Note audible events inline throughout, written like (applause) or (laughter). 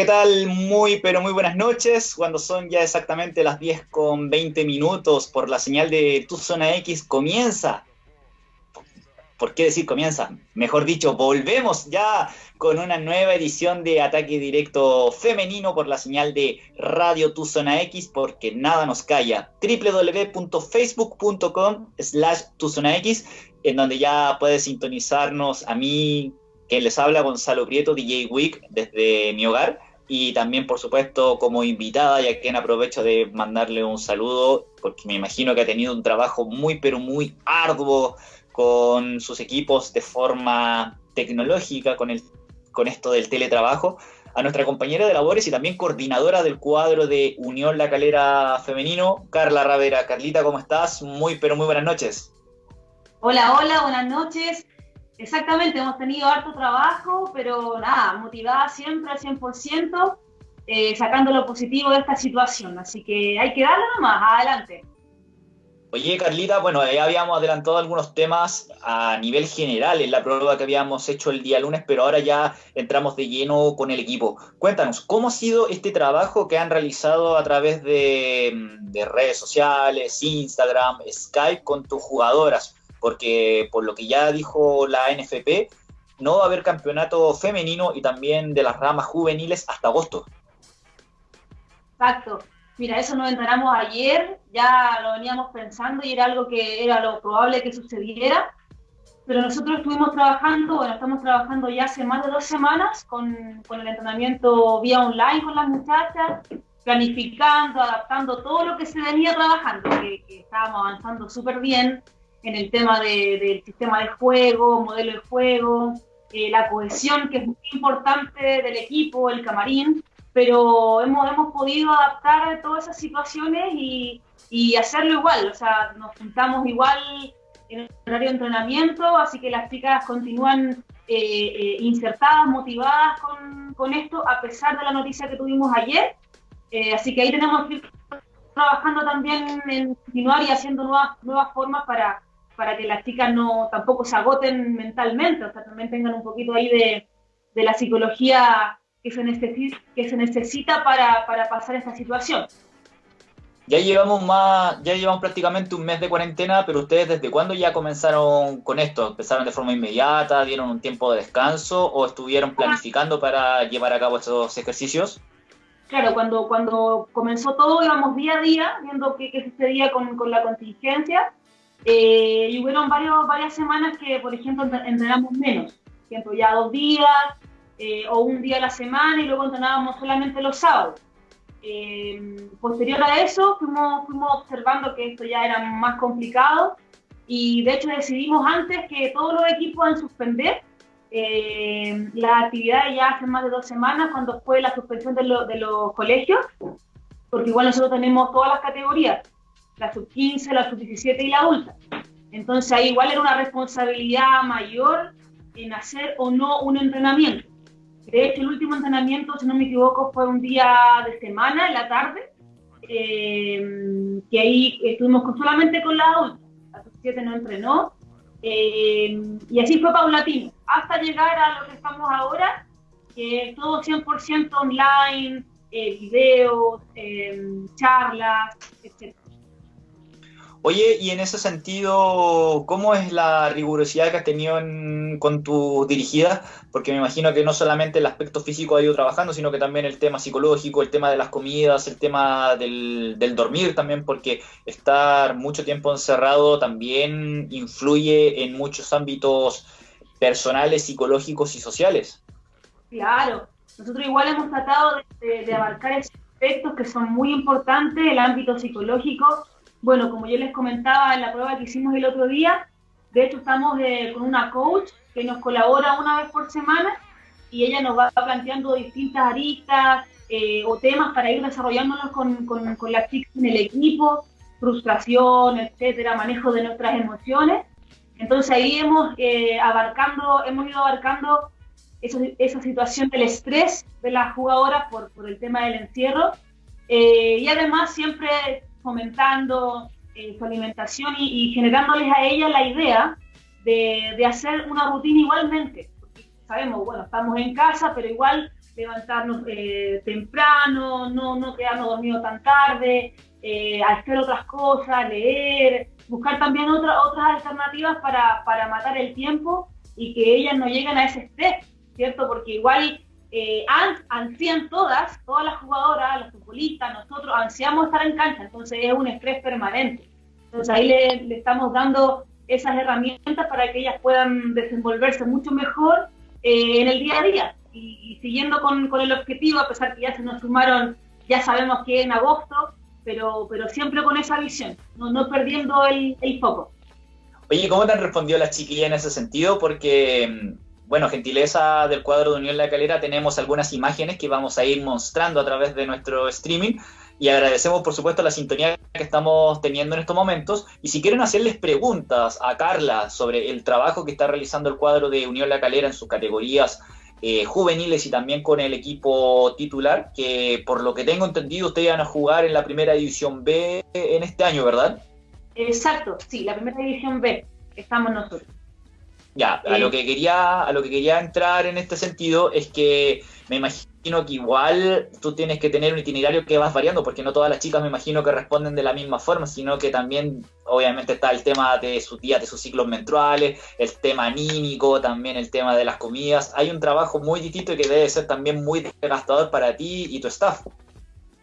¿qué tal? Muy, pero muy buenas noches. Cuando son ya exactamente las 10 con 20 minutos por la señal de Tu Zona X, comienza. ¿Por qué decir comienza? Mejor dicho, volvemos ya con una nueva edición de Ataque Directo Femenino por la señal de Radio Tu Zona X, porque nada nos calla. www.facebook.com slash Tu Zona X, en donde ya puedes sintonizarnos a mí, que les habla Gonzalo Prieto, DJ Week, desde mi hogar. Y también, por supuesto, como invitada, ya que aprovecho de mandarle un saludo, porque me imagino que ha tenido un trabajo muy, pero muy arduo con sus equipos de forma tecnológica, con, el, con esto del teletrabajo, a nuestra compañera de labores y también coordinadora del cuadro de Unión La Calera Femenino, Carla Ravera. Carlita, ¿cómo estás? Muy, pero muy buenas noches. Hola, hola, buenas noches. Exactamente, hemos tenido harto trabajo, pero nada, motivada siempre al 100%, eh, sacando lo positivo de esta situación. Así que hay que darle nomás, adelante. Oye, Carlita, bueno, ya habíamos adelantado algunos temas a nivel general en la prueba que habíamos hecho el día lunes, pero ahora ya entramos de lleno con el equipo. Cuéntanos, ¿cómo ha sido este trabajo que han realizado a través de, de redes sociales, Instagram, Skype con tus jugadoras? Porque por lo que ya dijo la NFP, no va a haber campeonato femenino y también de las ramas juveniles hasta agosto. Exacto. Mira, eso nos enteramos ayer, ya lo veníamos pensando y era algo que era lo probable que sucediera, pero nosotros estuvimos trabajando, bueno, estamos trabajando ya hace más de dos semanas con, con el entrenamiento vía online con las muchachas, planificando, adaptando todo lo que se venía trabajando, que, que estábamos avanzando súper bien, en el tema del sistema de juego, modelo de juego, eh, la cohesión, que es muy importante del equipo, el camarín, pero hemos, hemos podido adaptar todas esas situaciones y, y hacerlo igual, o sea, nos juntamos igual en el horario de entrenamiento, así que las chicas continúan eh, eh, insertadas, motivadas con, con, esto, a pesar de la noticia que tuvimos ayer. así que ahí tenemos que ir trabajando también en continuar y haciendo nuevas, nuevas formas para, para que las chicas no tampoco se agoten mentalmente, o sea, también tengan un poquito ahí de, de la psicología que se necesita, que se necesita para, para pasar esta situación. Ya llevamos más, ya llevamos prácticamente un mes de cuarentena, pero ustedes desde cuándo ya comenzaron con esto? ¿Empezaron de forma inmediata? ¿Dieron un tiempo de descanso o estuvieron planificando para llevar a cabo estos ejercicios? Claro, cuando, cuando comenzó todo íbamos día a día viendo qué, qué sucedía con, con la contingencia eh, y hubieron varios, varias semanas que, por ejemplo, entrenamos menos. Por ejemplo, ya dos días eh, o un día a la semana y luego entrenábamos solamente los sábados. Eh, posterior a eso, fuimos, fuimos observando que esto ya era más complicado y de hecho decidimos antes que todos los equipos han suspender eh, la actividad ya hace más de dos semanas cuando fue la suspensión de, de los colegios, porque igual nosotros tenemos todas las categorías la sub-15, la sub-17 y la adulta. Entonces ahí igual era una responsabilidad mayor en hacer o no un entrenamiento. De hecho, el último entrenamiento, si no me equivoco, fue un día de semana, en la tarde, eh, que ahí estuvimos solamente con la adulta. La sub-17 no entrenó. Eh, y así fue paulatino, hasta llegar a lo que estamos ahora, que es todo 100% online, eh, videos, charlas, etc. Oye, y en ese sentido, ¿cómo es la rigurosidad que has tenido con tu dirigida? Porque me imagino que no solamente el aspecto físico ha ido trabajando, sino que también el tema psicológico, el tema de las comidas, el tema del, dormir también, porque estar mucho tiempo encerrado también influye en muchos ámbitos personales, psicológicos y sociales. Claro, nosotros igual hemos tratado de abarcar esos aspectos que son muy importantes, el ámbito psicológico bueno, como yo les comentaba en la prueba que hicimos el otro día, de hecho estamos eh, con una coach que nos colabora una vez por semana y ella nos va planteando distintas aristas eh, o temas para ir desarrollándonos con, con, con las chicas en el equipo, frustración, etcétera, manejo de nuestras emociones. Entonces ahí hemos eh, abarcando, hemos ido abarcando esa situación del estrés de las jugadoras por, por el tema del encierro. y además siempre fomentando eh, su alimentación y, generándoles a ella la idea de, de, hacer una rutina igualmente. Porque sabemos, bueno, estamos en casa, pero igual levantarnos eh, temprano, no, no quedarnos dormidos tan tarde, eh, hacer otras cosas, leer, buscar también otras otras alternativas para, para, matar el tiempo y que ellas no lleguen a ese estrés, ¿cierto? Porque igual eh, ansían todas, todas las jugadoras, los futbolistas, nosotros ansiamos estar en cancha, entonces es un estrés permanente. Entonces ahí le, le estamos dando esas herramientas para que ellas puedan desenvolverse mucho mejor eh, en el día a día y, siguiendo con, con, el objetivo, a pesar que ya se nos sumaron, ya sabemos que en agosto, pero, pero siempre con esa visión, no, no perdiendo el, el foco. Oye, ¿cómo te han respondido las chiquillas en ese sentido? Porque, bueno, gentileza del cuadro de Unión La Calera, tenemos algunas imágenes que vamos a ir mostrando a través de nuestro streaming y agradecemos por supuesto la sintonía que estamos teniendo en estos momentos. Y si quieren hacerles preguntas a Carla sobre el trabajo que está realizando el cuadro de Unión La Calera en sus categorías eh, juveniles y también con el equipo titular, que por lo que tengo entendido ustedes van a jugar en la primera división B en este año, ¿verdad? Exacto, sí, la primera división B, estamos nosotros. Ya, a lo que quería, a lo que quería entrar en este sentido es que me imagino que igual tú tienes que tener un itinerario que vas variando, porque no todas las chicas me imagino que responden de la misma forma, sino que también obviamente está el tema de sus días, de sus ciclos menstruales, el tema anímico, también el tema de las comidas. Hay un trabajo muy distinto y que debe ser también muy desgastador para ti y tu staff.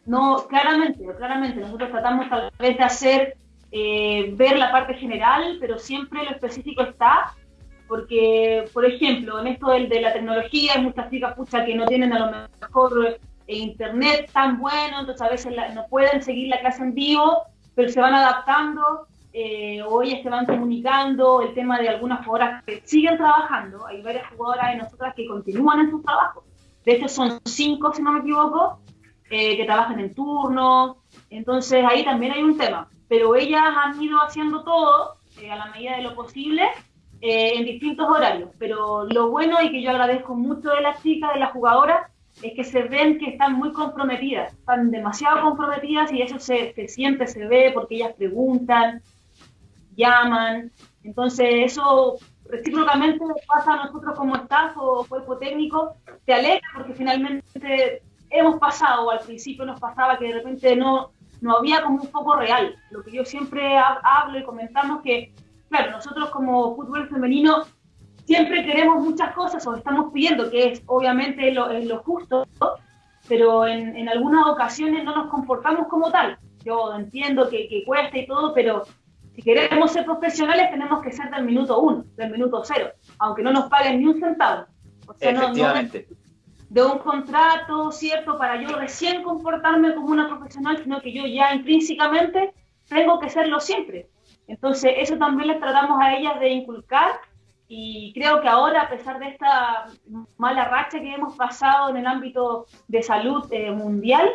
No, claramente, claramente. Nosotros tratamos tal vez de hacer, eh, ver la parte general, pero siempre lo específico está porque, por ejemplo, en esto de, de la tecnología hay muchas chicas pucha, que no tienen a lo mejor eh, internet tan bueno, entonces a veces no pueden seguir la clase en vivo, pero se van adaptando eh, o ellas se van comunicando, el tema de algunas jugadoras que siguen trabajando, hay varias jugadoras de nosotras que continúan en su trabajo, de hecho son cinco, si no me equivoco, eh, que trabajan en turno, entonces ahí también hay un tema, pero ellas han ido haciendo todo a la medida de lo posible eh, en distintos horarios. Pero lo bueno y que yo agradezco mucho de las chicas, de las jugadoras, es que se ven que están muy comprometidas, están demasiado comprometidas y eso se, se siente, se ve porque ellas preguntan, llaman. Entonces eso recíprocamente pasa a nosotros como staff o cuerpo técnico, te alegra porque finalmente hemos pasado, o al principio nos pasaba que de repente no, no había como un foco real. Lo que yo siempre hablo y comentamos que claro, nosotros como fútbol femenino siempre queremos muchas cosas o estamos pidiendo, que es obviamente lo, lo justo, pero en, en, algunas ocasiones no nos comportamos como tal. Yo entiendo que, que, cuesta y todo, pero si queremos ser profesionales tenemos que ser del minuto uno, del minuto cero, aunque no nos paguen ni un centavo. O sea, Efectivamente. No, no de un contrato, ¿cierto? Para yo recién comportarme como una profesional, sino que yo ya intrínsecamente tengo que serlo siempre. Entonces, eso también les tratamos a ellas de inculcar y creo que ahora, a pesar de esta mala racha que hemos pasado en el ámbito de salud eh, mundial,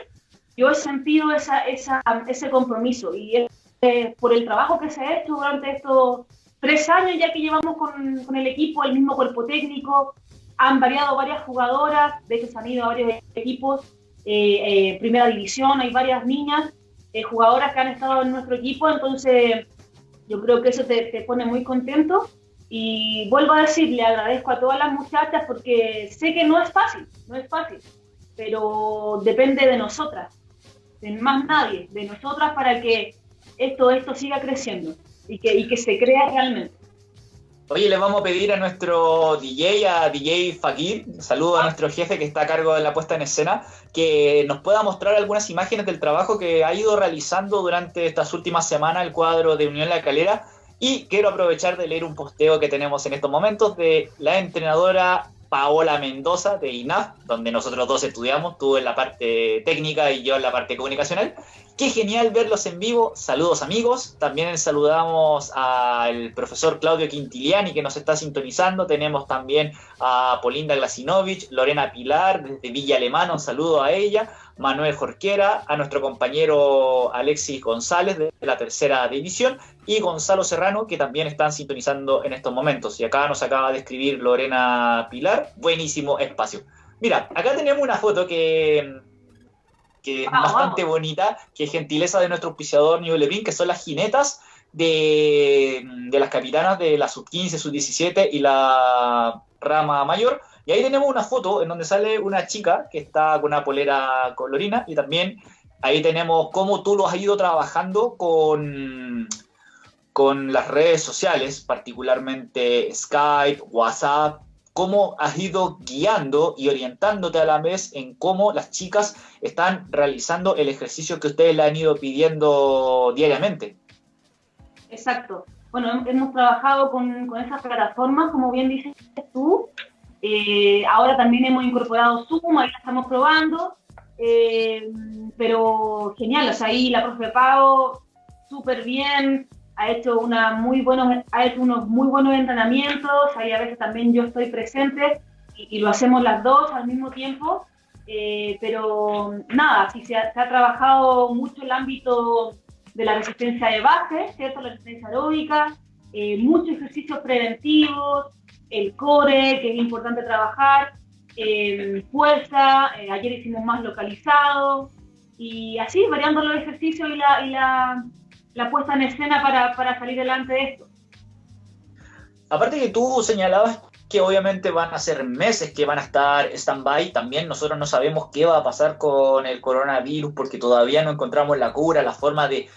yo he sentido esa, esa, ese compromiso y eh, por el trabajo que se ha hecho durante estos tres años ya que llevamos con, con el equipo, el mismo cuerpo técnico, han variado varias jugadoras, de hecho se han ido a varios equipos, eh, eh primera división, hay varias niñas, eh, jugadoras que han estado en nuestro equipo, entonces yo creo que eso te, te, pone muy contento y vuelvo a decir, le agradezco a todas las muchachas porque sé que no es fácil, no es fácil, pero depende de nosotras, de más nadie, de nosotras para que esto, esto siga creciendo y que, y que se crea realmente. Oye, le vamos a pedir a nuestro DJ, a DJ Fakir, saludo a nuestro jefe que está a cargo de la puesta en escena, que nos pueda mostrar algunas imágenes del trabajo que ha ido realizando durante estas últimas semanas el cuadro de Unión La Calera. Y quiero aprovechar de leer un posteo que tenemos en estos momentos de la entrenadora Paola Mendoza de INAF, donde nosotros dos estudiamos, tú en la parte técnica y yo en la parte comunicacional. Qué genial verlos en vivo. Saludos amigos. También saludamos al profesor Claudio Quintiliani que nos está sintonizando. Tenemos también a Polinda Glasinovich, Lorena Pilar desde Villa Alemana. Un saludo a ella. Manuel Jorquera, a nuestro compañero Alexis González de la tercera división y Gonzalo Serrano que también están sintonizando en estos momentos. Y acá nos acaba de escribir Lorena Pilar. Buenísimo espacio. Mira, acá tenemos una foto que que es bastante bonita, que es gentileza de nuestro auspiciador New Levin, que son las jinetas de, de, las capitanas de la sub-15, sub-17 y la rama mayor. Y ahí tenemos una foto en donde sale una chica que está con una polera colorina y también ahí tenemos cómo tú lo has ido trabajando con, con las redes sociales, particularmente Skype, WhatsApp, cómo has ido guiando y orientándote a la vez en cómo las chicas están realizando el ejercicio que ustedes le han ido pidiendo diariamente. Exacto. Bueno, hemos trabajado con, con esas plataformas, como bien dices tú. Eh, ahora también hemos incorporado Zoom, ahí la estamos probando. Eh, pero genial, o sea, ahí la profe Pau, súper bien, ha hecho, una muy buenos, ha hecho unos muy buenos entrenamientos, ahí a veces también yo estoy presente y, lo hacemos las dos al mismo tiempo, eh, pero nada, sí se ha, trabajado mucho el ámbito de la resistencia de base, ¿cierto? La resistencia aeróbica, eh, muchos ejercicios preventivos, el core, que es importante trabajar, eh, fuerza, ayer hicimos más localizado, y así, variando los ejercicios y la, y la la puesta en escena para, para salir delante de esto. Aparte que tú señalabas que obviamente van a ser meses que van a estar stand-by, también nosotros no sabemos qué va a pasar con el coronavirus porque todavía no encontramos la cura, la forma de,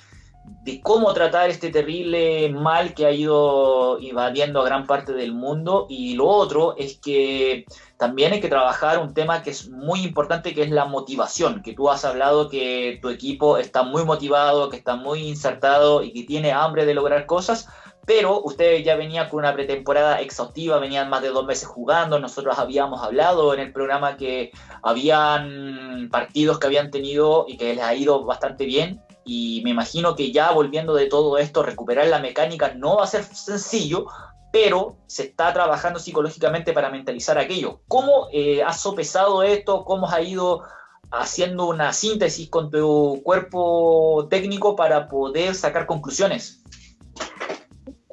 de cómo tratar este terrible mal que ha ido invadiendo a gran parte del mundo. Y lo otro es que también hay que trabajar un tema que es muy importante, que es la motivación, que tú has hablado que tu equipo está muy motivado, que está muy insertado y que tiene hambre de lograr cosas, pero ustedes ya venían con una pretemporada exhaustiva, venían más de dos meses jugando, nosotros habíamos hablado en el programa que habían partidos que habían tenido y que les ha ido bastante bien, y me imagino que ya volviendo de todo esto, recuperar la mecánica no va a ser sencillo, pero se está trabajando psicológicamente para mentalizar aquello. ¿Cómo eh, has sopesado esto? ¿Cómo has ido haciendo una síntesis con tu cuerpo técnico para poder sacar conclusiones?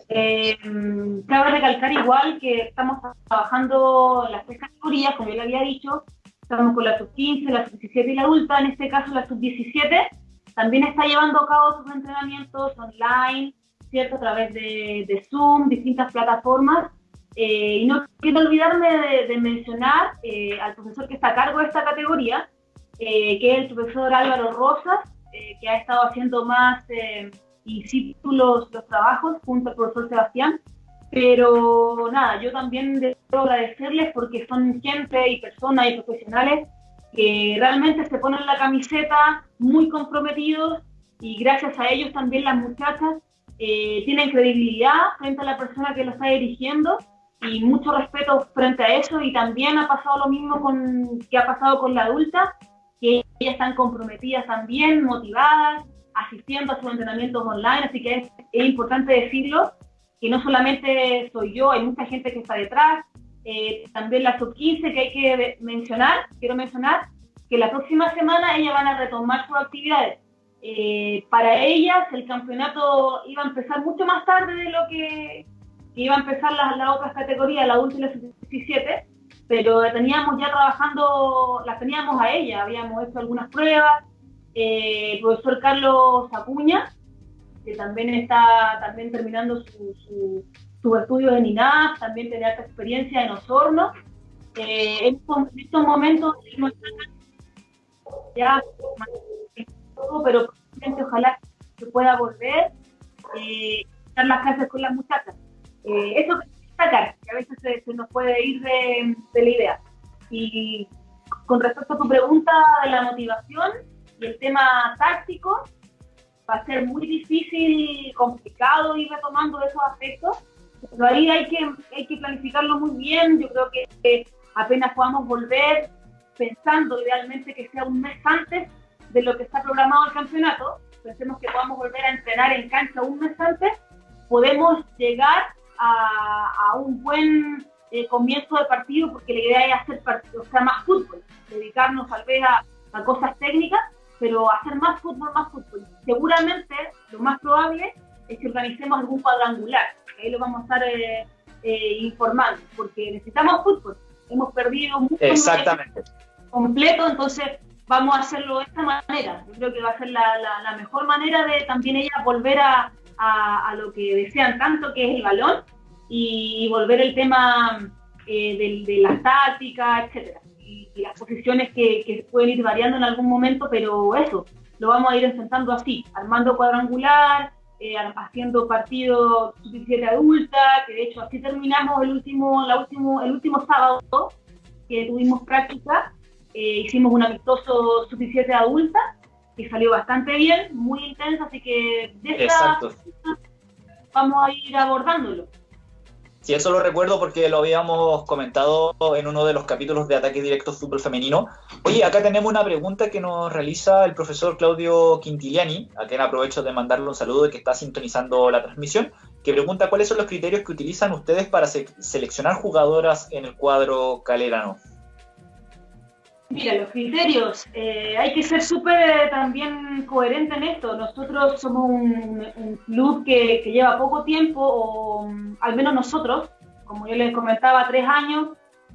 Eh, cabe recalcar igual que estamos trabajando las tres categorías, como yo le había dicho, estamos con la sub-15, la sub-17 y la adulta, en este caso la sub-17, también está llevando a cabo sus entrenamientos online, ¿cierto? A través de, Zoom, distintas plataformas. Eh, y no quiero olvidarme de, mencionar eh, al profesor que está a cargo de esta categoría, eh, que es el profesor Álvaro Rosas, que ha estado haciendo más in situ los, trabajos junto al profesor Sebastián. Pero nada, yo también debo agradecerles porque son gente y personas y profesionales que realmente se ponen la camiseta muy comprometidos y gracias a ellos también las muchachas eh, tienen credibilidad frente a la persona que lo está dirigiendo y mucho respeto frente a eso. Y también ha pasado lo mismo con que ha pasado con la adulta, que ellas están comprometidas también, motivadas, asistiendo a sus entrenamientos online, así que es, importante decirlo, que no solamente soy yo, hay mucha gente que está detrás, eh, también la sub-15 que hay que mencionar, quiero mencionar, que la próxima semana ellas van a retomar sus actividades. Eh, para ellas el campeonato iba a empezar mucho más tarde de lo que, iba a empezar las, otras categorías, la última y la sub-17, pero teníamos ya trabajando, las teníamos a ellas, habíamos hecho algunas pruebas. Eh, el profesor Carlos Acuña, que también está también terminando su, sus estudios en INAF, también tenía esta experiencia en Osorno. Eh, en, estos, momentos ya pero ojalá que pueda volver eh, estar las clases con las muchachas. Eh, eso que destacar, que a veces se, nos puede ir de, de, la idea. Y con respecto a tu pregunta de la motivación y el tema táctico, va a ser muy difícil, complicado ir retomando esos aspectos, pero ahí hay que, hay que planificarlo muy bien. Yo creo que apenas podamos volver, pensando idealmente que sea un mes antes de lo que está programado el campeonato, pensemos que podamos volver a entrenar en cancha un mes antes, podemos llegar a, un buen eh, comienzo de partido, porque la idea es hacer o sea, más fútbol, dedicarnos tal vez a, cosas técnicas, pero hacer más fútbol, más fútbol. Seguramente lo más probable es que organicemos algún cuadrangular, ahí lo vamos a estar eh, eh, informando, porque necesitamos fútbol. Hemos perdido mucho Exactamente. completo, entonces vamos a hacerlo de esta manera. Yo creo que va a ser la, mejor manera de también ellas volver a, a, lo que desean tanto, que es el balón, y, volver el tema de, de, las tácticas, etcétera, y, las posiciones que, que, pueden ir variando en algún momento, pero eso, lo vamos a ir enfrentando así, armando cuadrangular, eh, haciendo partido sub-17 adulta, que de hecho así terminamos el último, la último, el último sábado que tuvimos práctica, eh, hicimos un amistoso sub-17 adulta, que salió bastante bien, muy intenso, así que de esta vamos a ir abordándolo. Sí, eso lo recuerdo porque lo habíamos comentado en uno de los capítulos de Ataque Directo Fútbol Femenino. Oye, acá tenemos una pregunta que nos realiza el profesor Claudio Quintiliani, a quien aprovecho de mandarle un saludo y que está sintonizando la transmisión, que pregunta cuáles son los criterios que utilizan ustedes para seleccionar jugadoras en el cuadro calerano. Mira, los criterios, eh, hay que ser súper también coherente en esto. Nosotros somos un, club que, lleva poco tiempo, o mm, al menos nosotros, como yo les comentaba, tres años,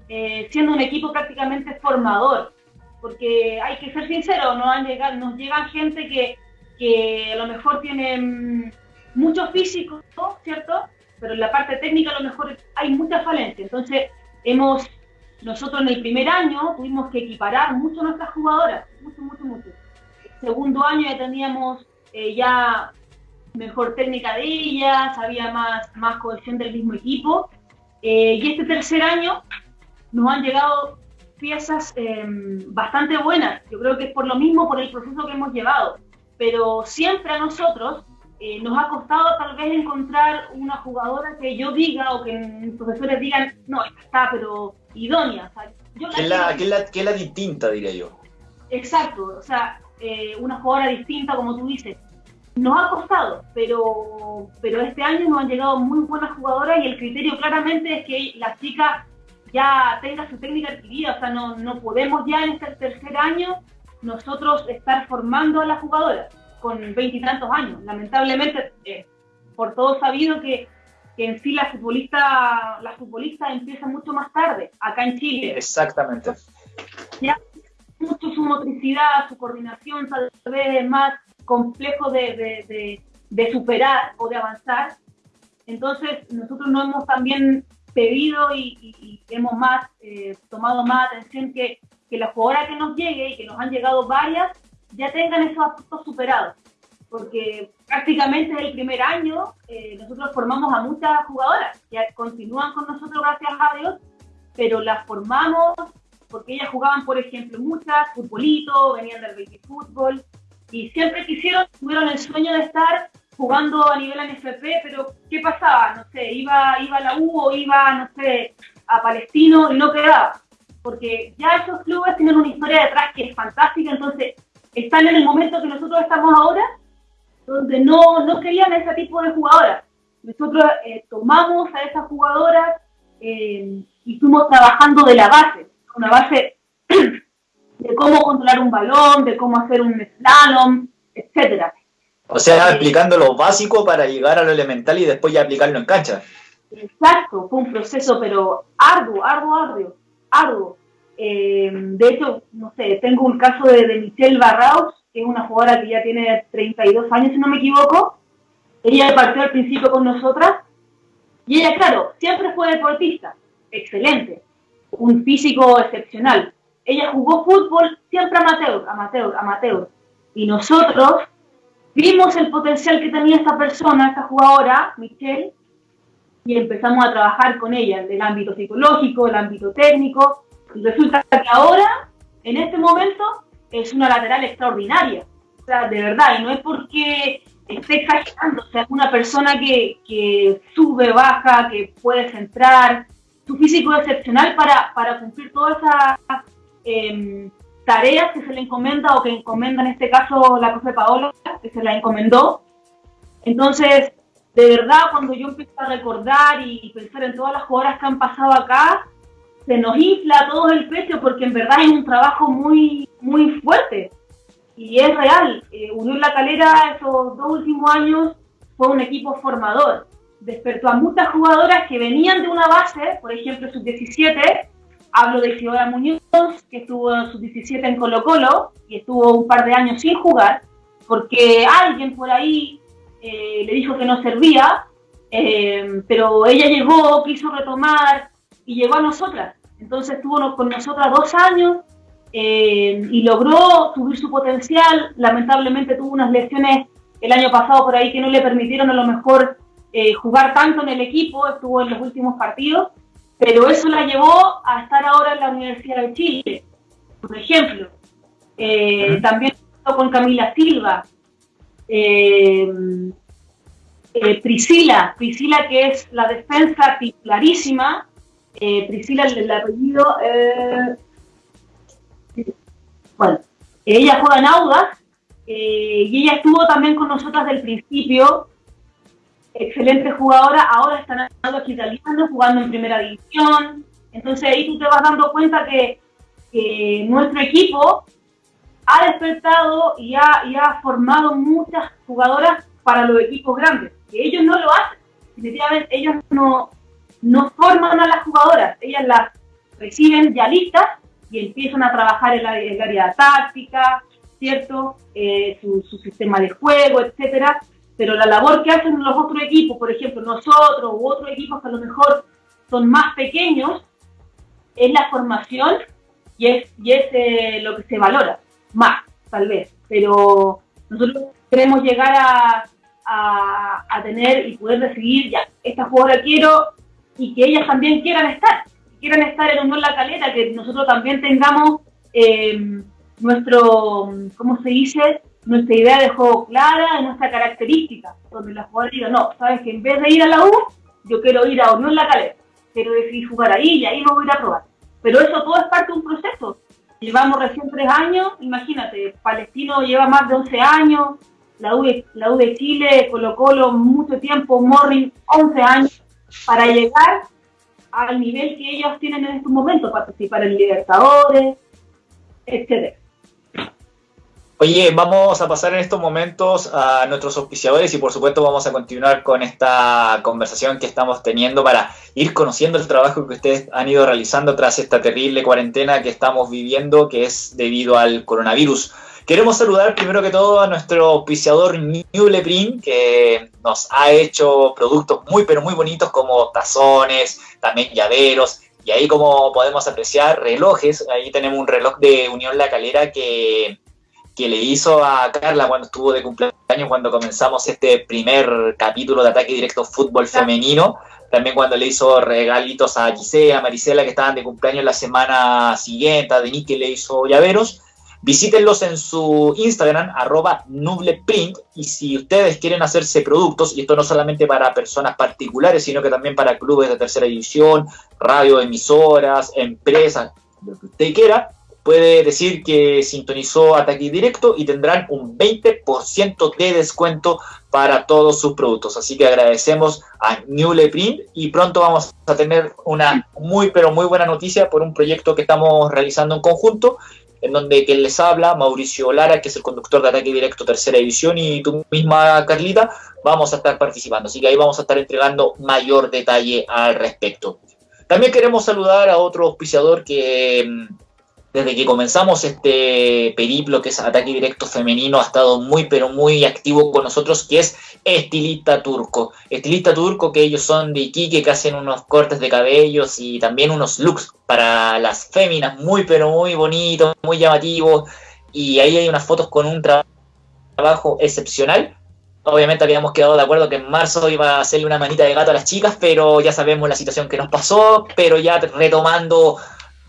eh, siendo un equipo prácticamente formador. Porque hay que ser sincero, nos, han llegado, nos llegan gente que, que a lo mejor tienen mucho físico, ¿cierto? Pero en la parte técnica a lo mejor hay mucha falencia. Entonces, hemos nosotros en el primer año tuvimos que equiparar mucho nuestras jugadoras, mucho, mucho, mucho. El segundo año ya teníamos eh, ya mejor técnica de ellas, había más, más cohesión del mismo equipo. Eh, y este tercer año nos han llegado piezas em, bastante buenas. Yo creo que es por lo mismo, por el proceso que hemos llevado. Pero siempre a nosotros eh, nos ha costado tal vez encontrar una jugadora que yo diga o que mis profesores digan, no, está, pero idónea. que, es la, que, la, distinta, diría yo. Exacto, o sea, eh, una jugadora distinta, como tú dices. Nos ha costado, pero, pero este año nos han llegado muy buenas jugadoras y el criterio claramente es que la chica ya tenga su técnica adquirida, o sea, no, no podemos ya en este tercer año nosotros estar formando a la jugadora con veintitantos años. Lamentablemente, eh, por todo sabido que que en sí la futbolista, la futbolista empieza mucho más tarde, acá en Chile. Exactamente. Ya mucho su motricidad, su coordinación tal vez es más complejo de, superar o de avanzar. Entonces nosotros no hemos también pedido y, hemos más eh, tomado más atención que, que la jugadora que nos llegue y que nos han llegado varias ya tengan esos aspectos superados porque prácticamente el primer año eh, nosotros formamos a muchas jugadoras que continúan con nosotros gracias a Dios, pero las formamos porque ellas jugaban, por ejemplo, muchas, futbolito, venían del baby fútbol y siempre quisieron, tuvieron el sueño de estar jugando a nivel NFP, pero ¿qué pasaba? No sé, iba, iba a la U o iba, no sé, a Palestino y no quedaba. Porque ya esos clubes tienen una historia detrás que es fantástica, entonces están en el momento que nosotros estamos ahora donde no, no querían ese tipo de jugadoras. Nosotros eh, tomamos a esas jugadoras eh, y fuimos trabajando de la base, una base (clears throat) de cómo controlar un balón, de cómo hacer un slalom, etcétera. O sea, explicando lo básico para llegar a lo elemental y después ya aplicarlo en cancha. Exacto, fue un proceso, pero arduo, arduo, arduo, arduo. Eh, de hecho, no sé, tengo un caso de, de Michelle Barraus, que es una jugadora que ya tiene 32 años, si no me equivoco. Ella partió al principio con nosotras. Y ella, claro, siempre fue deportista, excelente, un físico excepcional. Ella jugó fútbol siempre amateur, amateur, amateur. Y nosotros vimos el potencial que tenía esta persona, esta jugadora, Michelle, y empezamos a trabajar con ella en el ámbito psicológico, el ámbito técnico. Y resulta que ahora, en este momento, es una lateral extraordinaria. De verdad, y no es porque esté exagerando, o sea, una persona que, sube, baja, que puede centrar, su físico es excepcional para, cumplir todas esas em, tareas que se le encomienda o que encomienda en este caso la profe Paola, que se la encomendó. Entonces, de verdad, cuando yo empiezo a recordar y pensar en todas las jugadoras que han pasado acá, se nos infla todo el pecho porque en verdad es un trabajo muy, muy fuerte y es real. Eh, Unión La Calera esos dos últimos años fue un equipo formador. Despertó a muchas jugadoras que venían de una base, por ejemplo, sub-17. Hablo de Ciudad Muñoz, que estuvo en sub-17 en Colo Colo y estuvo un par de años sin jugar, porque alguien por ahí eh, le dijo que no servía, eh, pero ella llegó, quiso retomar, y llegó a nosotras. Entonces estuvo con nosotras dos años eh, y logró subir su potencial. Lamentablemente tuvo unas lesiones el año pasado por ahí que no le permitieron a lo mejor eh, jugar tanto en el equipo, estuvo en los últimos partidos, pero eso la llevó a estar ahora en la Universidad de Chile, por ejemplo. Eh, también con Camila Silva, eh, Priscila, Priscila que es la defensa titularísima, Priscila el, apellido, bueno, ella juega en Audas y ella estuvo también con nosotras del principio excelente jugadora, ahora están aquí italianos, jugando en primera división. Entonces ahí tú te vas dando cuenta que, nuestro equipo ha despertado y ha, y ha, formado muchas jugadoras para los equipos grandes, que ellos no lo hacen. Definitivamente ellos no, no forman a las jugadoras, ellas las reciben ya listas y empiezan a trabajar en, la, el área táctica, ¿cierto? Eh, su, su, sistema de juego, etcétera pero la labor que hacen los otros equipos, por ejemplo nosotros u otros equipos que a lo mejor son más pequeños, es la formación y es, y es eh, lo que se valora, más tal vez, pero nosotros queremos llegar a, a, tener y poder decidir, ya, esta jugadora quiero y que ellas también quieran estar, quieran estar en Unión La Calera, que nosotros también tengamos eh, nuestro, ¿cómo se dice? nuestra idea de juego clara, nuestra característica, donde la jugadora diga, no, sabes que en vez de ir a la U, yo quiero ir a Unión La Calera, quiero decidir jugar ahí y ahí me voy a ir a probar. Pero eso todo es parte de un proceso. Llevamos recién tres años, imagínate, Palestino lleva más de 11 años, la U la U de Chile, Colo Colo mucho tiempo, Morning 11 años, para llegar al nivel que ellos tienen en estos momentos, participar en Libertadores, etcétera. Oye, vamos a pasar en estos momentos a nuestros auspiciadores y por supuesto vamos a continuar con esta conversación que estamos teniendo para ir conociendo el trabajo que ustedes han ido realizando tras esta terrible cuarentena que estamos viviendo, que es debido al coronavirus. Queremos saludar primero que todo a nuestro auspiciador Newleprint, que nos ha hecho productos muy pero muy bonitos como tazones, también llaveros, y ahí como podemos apreciar relojes, ahí tenemos un reloj de Unión La Calera que que le hizo a Carla cuando estuvo de cumpleaños, cuando comenzamos este primer capítulo de Ataque Directo Fútbol Femenino. También cuando le hizo regalitos a Gisela, a Marisela, que estaban de cumpleaños la semana siguiente, a Denis que le hizo llaveros. Visítenlos en su Instagram, arroba nubleprint, y si ustedes quieren hacerse productos, y esto no solamente para personas particulares, sino que también para clubes de tercera división, radio, emisoras, empresas, lo que usted quiera, puede decir que sintonizó Ataque Directo y tendrán un 20% de descuento para todos sus productos. Así que agradecemos a Newleprint y pronto vamos a tener una muy pero muy buena noticia por un proyecto que estamos realizando en conjunto en donde quien les habla, Mauricio Lara, que es el conductor de Ataque Directo Tercera División, y tú misma, Carlita, vamos a estar participando. Así que ahí vamos a estar entregando mayor detalle al respecto. También queremos saludar a otro auspiciador que mm, desde que comenzamos este periplo que es Ataque Directo Femenino, ha estado muy, pero muy activo con nosotros, que es Estilista Turco. Estilista Turco, que ellos son de Iquique, que hacen unos cortes de cabellos y también unos looks para las féminas, muy, pero muy bonitos, muy llamativos. Y ahí hay unas fotos con un trabajo excepcional. Obviamente habíamos quedado de acuerdo que en marzo iba a hacerle una manita de gato a las chicas, pero ya sabemos la situación que nos pasó, pero ya retomando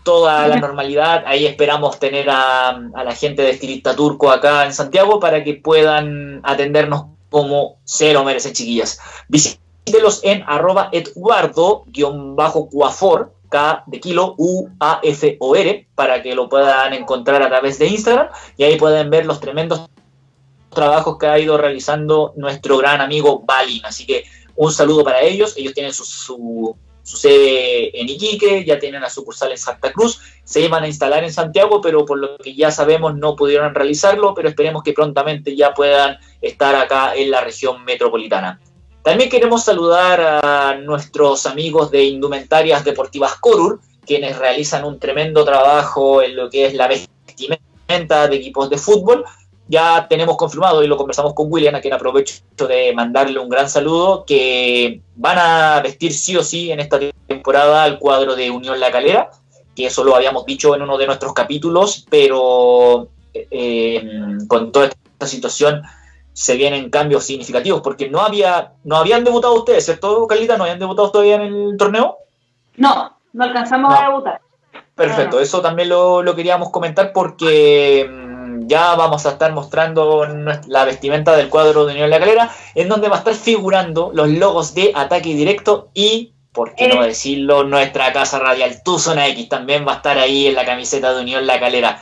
toda la normalidad. Ahí esperamos tener a, la gente de Estilista Turco acá en Santiago para que puedan atendernos como se lo merecen, chiquillas. Visítelos en arroba eduardo-cuafor, K de kilo, U, A, F, O, R, para que lo puedan encontrar a través de Instagram y ahí pueden ver los tremendos trabajos que ha ido realizando nuestro gran amigo Balin. Así que un saludo para ellos. Ellos tienen su Sucede en Iquique, ya tienen la sucursal en Santa Cruz, se iban a instalar en Santiago, pero por lo que ya sabemos no pudieron realizarlo, pero esperemos que prontamente ya puedan estar acá en la región metropolitana. También queremos saludar a nuestros amigos de Indumentarias Deportivas Corur, quienes realizan un tremendo trabajo en lo que es la vestimenta de equipos de fútbol. Ya tenemos confirmado y lo conversamos con William, a quien aprovecho de mandarle un gran saludo, que van a vestir sí o sí en esta temporada el cuadro de Unión La Calera, que eso lo habíamos dicho en uno de nuestros capítulos, pero eh, con toda esta situación se vienen cambios significativos, porque no había no habían debutado ustedes, ¿cierto, Carlita? ¿No habían debutado todavía en el torneo? No, no alcanzamos a debutar. Perfecto, eso también lo, lo queríamos comentar porque mm, ya vamos a estar mostrando la vestimenta del cuadro de Unión La Calera, en donde va a estar figurando los logos de Ataque Directo y, por qué no eh. decirlo, nuestra casa radial Tuzona X también va a estar ahí en la camiseta de Unión La Calera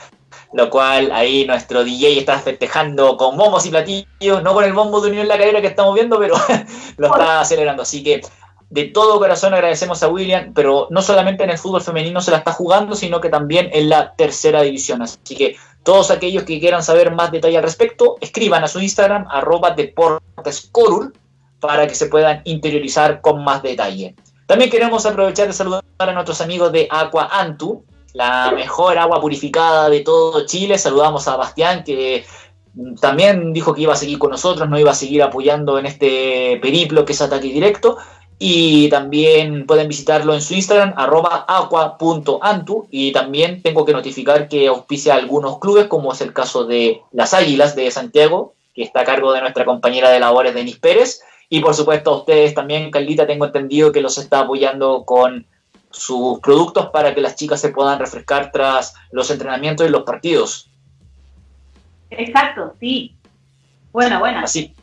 lo cual ahí nuestro DJ está festejando con bombos y platillos, no con el bombo de Unión La Calera que estamos viendo, pero (laughs) lo está acelerando. Así que de todo corazón agradecemos a William, pero no solamente en el fútbol femenino se la está jugando, sino que también en la tercera división. Así que todos aquellos que quieran saber más detalle al respecto, escriban a su Instagram, arroba deportescorul, para que se puedan interiorizar con más detalle. También queremos aprovechar de saludar a nuestros amigos de Aqua Antu, la mejor agua purificada de todo Chile. Saludamos a Bastián, que también dijo que iba a seguir con nosotros, no iba a seguir apoyando en este periplo que es ataque directo. Y también pueden visitarlo en su Instagram, arroba aqua.antu. Y también tengo que notificar que auspicia algunos clubes, como es el caso de las Águilas de Santiago, que está a cargo de nuestra compañera de labores, Denis Pérez. Y por supuesto a ustedes también, Carlita, tengo entendido que los está apoyando con sus productos para que las chicas se puedan refrescar tras los entrenamientos y los partidos. Exacto, sí. Buena, buena. Así,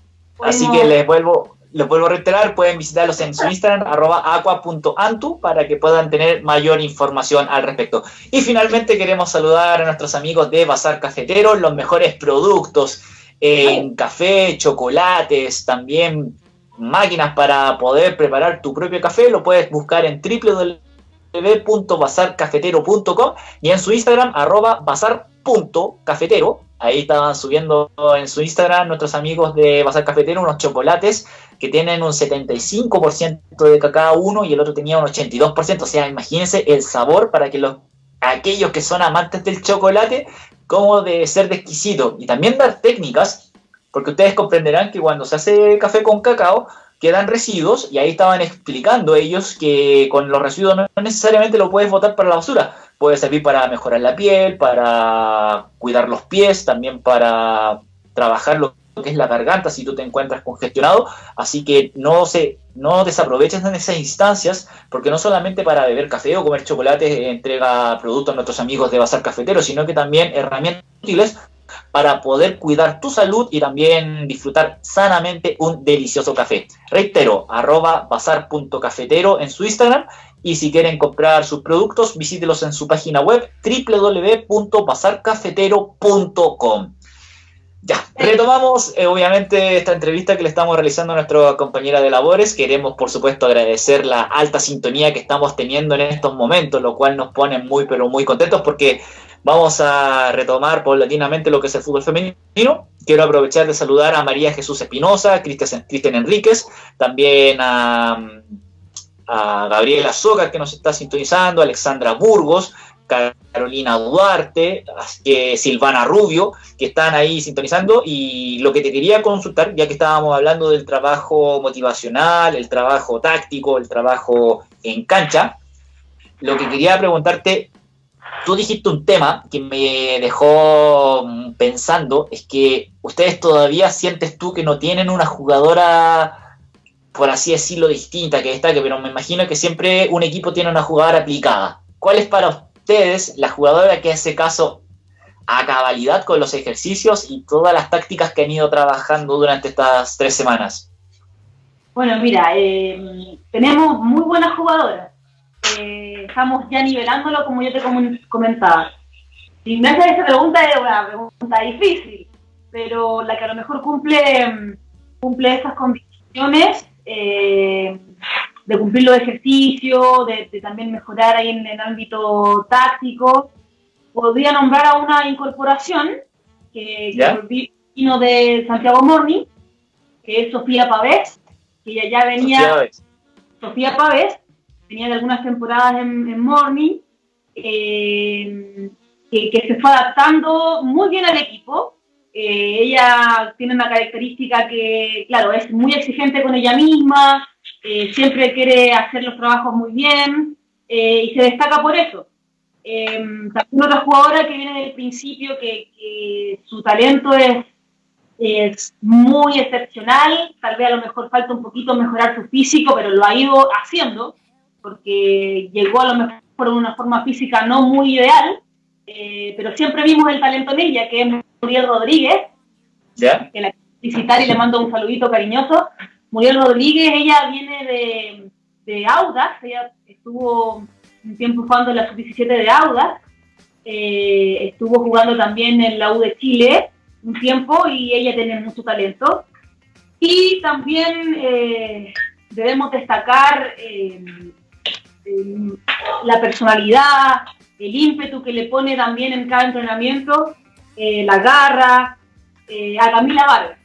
así que les vuelvo, les vuelvo a reiterar, pueden visitarlos en su Instagram, arroba aqua.antu, para que puedan tener mayor información al respecto. Y finalmente queremos saludar a nuestros amigos de Bazar Cafetero, los mejores productos en café, chocolates, también máquinas para poder preparar tu propio café, lo puedes buscar en www www.bazarcafetero.com y en su Instagram, arroba bazar.cafetero. Ahí estaban subiendo en su Instagram nuestros amigos de Bazar Cafetero unos chocolates que tienen un 75% de cacao uno y el otro tenía un 82%. O sea, imagínense el sabor para que los aquellos que son amantes del chocolate, como de ser de exquisito. Y también dar técnicas, porque ustedes comprenderán que cuando se hace café con cacao, quedan residuos y ahí estaban explicando ellos que con los residuos no necesariamente lo puedes botar para la basura, puede servir para mejorar la piel, para cuidar los pies, también para trabajar lo que es la garganta si tú te encuentras congestionado, así que no se no desaproveches en esas instancias, porque no solamente para beber café o comer chocolate entrega productos a nuestros amigos de Bazar Cafetero, sino que también herramientas útiles para poder cuidar tu salud y también disfrutar sanamente un delicioso café. Reitero, arroba bazar.cafetero en su Instagram y si quieren comprar sus productos, visítelos en su página web www.bazarcafetero.com. Ya, retomamos eh, obviamente esta entrevista que le estamos realizando a nuestra compañera de labores. Queremos, por supuesto, agradecer la alta sintonía que estamos teniendo en estos momentos, lo cual nos pone muy, pero muy contentos porque Vamos a retomar paulatinamente lo que es el fútbol femenino. Quiero aprovechar de saludar a María Jesús Espinosa, Cristian Enríquez, también a, Gabriela Soga, que nos está sintonizando, Alexandra Burgos, Carolina Duarte, Silvana Rubio, que están ahí sintonizando. Y lo que te quería consultar, ya que estábamos hablando del trabajo motivacional, el trabajo táctico, el trabajo en cancha, lo que quería preguntarte, tú dijiste un tema que me dejó pensando, es que ustedes todavía sientes tú que no tienen una jugadora, por así decirlo, distinta que destaque, pero me imagino que siempre un equipo tiene una jugadora aplicada. ¿Cuál es para ustedes la jugadora que hace caso a cabalidad con los ejercicios y todas las tácticas que han ido trabajando durante estas tres semanas? Bueno, mira, eh, tenemos muy buenas jugadoras eh, estamos ya nivelándolo como yo te comentaba. Si me haces esa pregunta es una pregunta difícil, pero la que a lo mejor cumple, cumple esas condiciones eh, de cumplir los ejercicios, de, también mejorar ahí en el ámbito táctico, podría nombrar a una incorporación que, que vino de Santiago Morni, que es Sofía Pavés, que ya, ya venía... Sofía Pavés, venía de algunas temporadas en, Morning, eh, que, se fue adaptando muy bien al equipo. Eh, ella tiene una característica que, claro, es muy exigente con ella misma, eh, siempre quiere hacer los trabajos muy bien y se destaca por eso. también otra jugadora que viene del principio que, que su talento es es muy excepcional, tal vez a lo mejor falta un poquito mejorar su físico, pero lo ha ido haciendo, porque llegó a lo mejor por una forma física no muy ideal, eh, pero siempre vimos el talento en ella, que es Muriel Rodríguez, ¿Ya? que la quiero felicitar y le mando un saludito cariñoso. Muriel Rodríguez, ella viene de, de Audas, ella estuvo un tiempo jugando en la sub-17 de Audas, eh, estuvo jugando también en la U de Chile, un tiempo y ella tiene mucho talento. Y también eh, debemos destacar eh, la personalidad, el ímpetu que le pone también en cada entrenamiento, la garra, a Camila Vargas.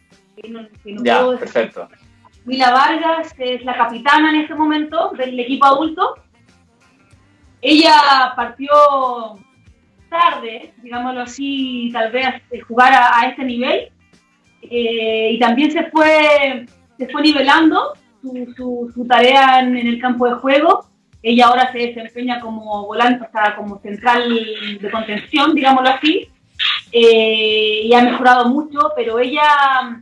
ya, perfecto. Camila Vargas es la capitana en este momento del equipo adulto. Ella partió tarde, digámoslo así, tal vez jugar a, este nivel. Eh, y también se fue, se fue nivelando su, su, tarea en, el campo de juego. Ella ahora se desempeña como volante, o sea, como central de contención, digámoslo así. Eh, y ha mejorado mucho, pero ella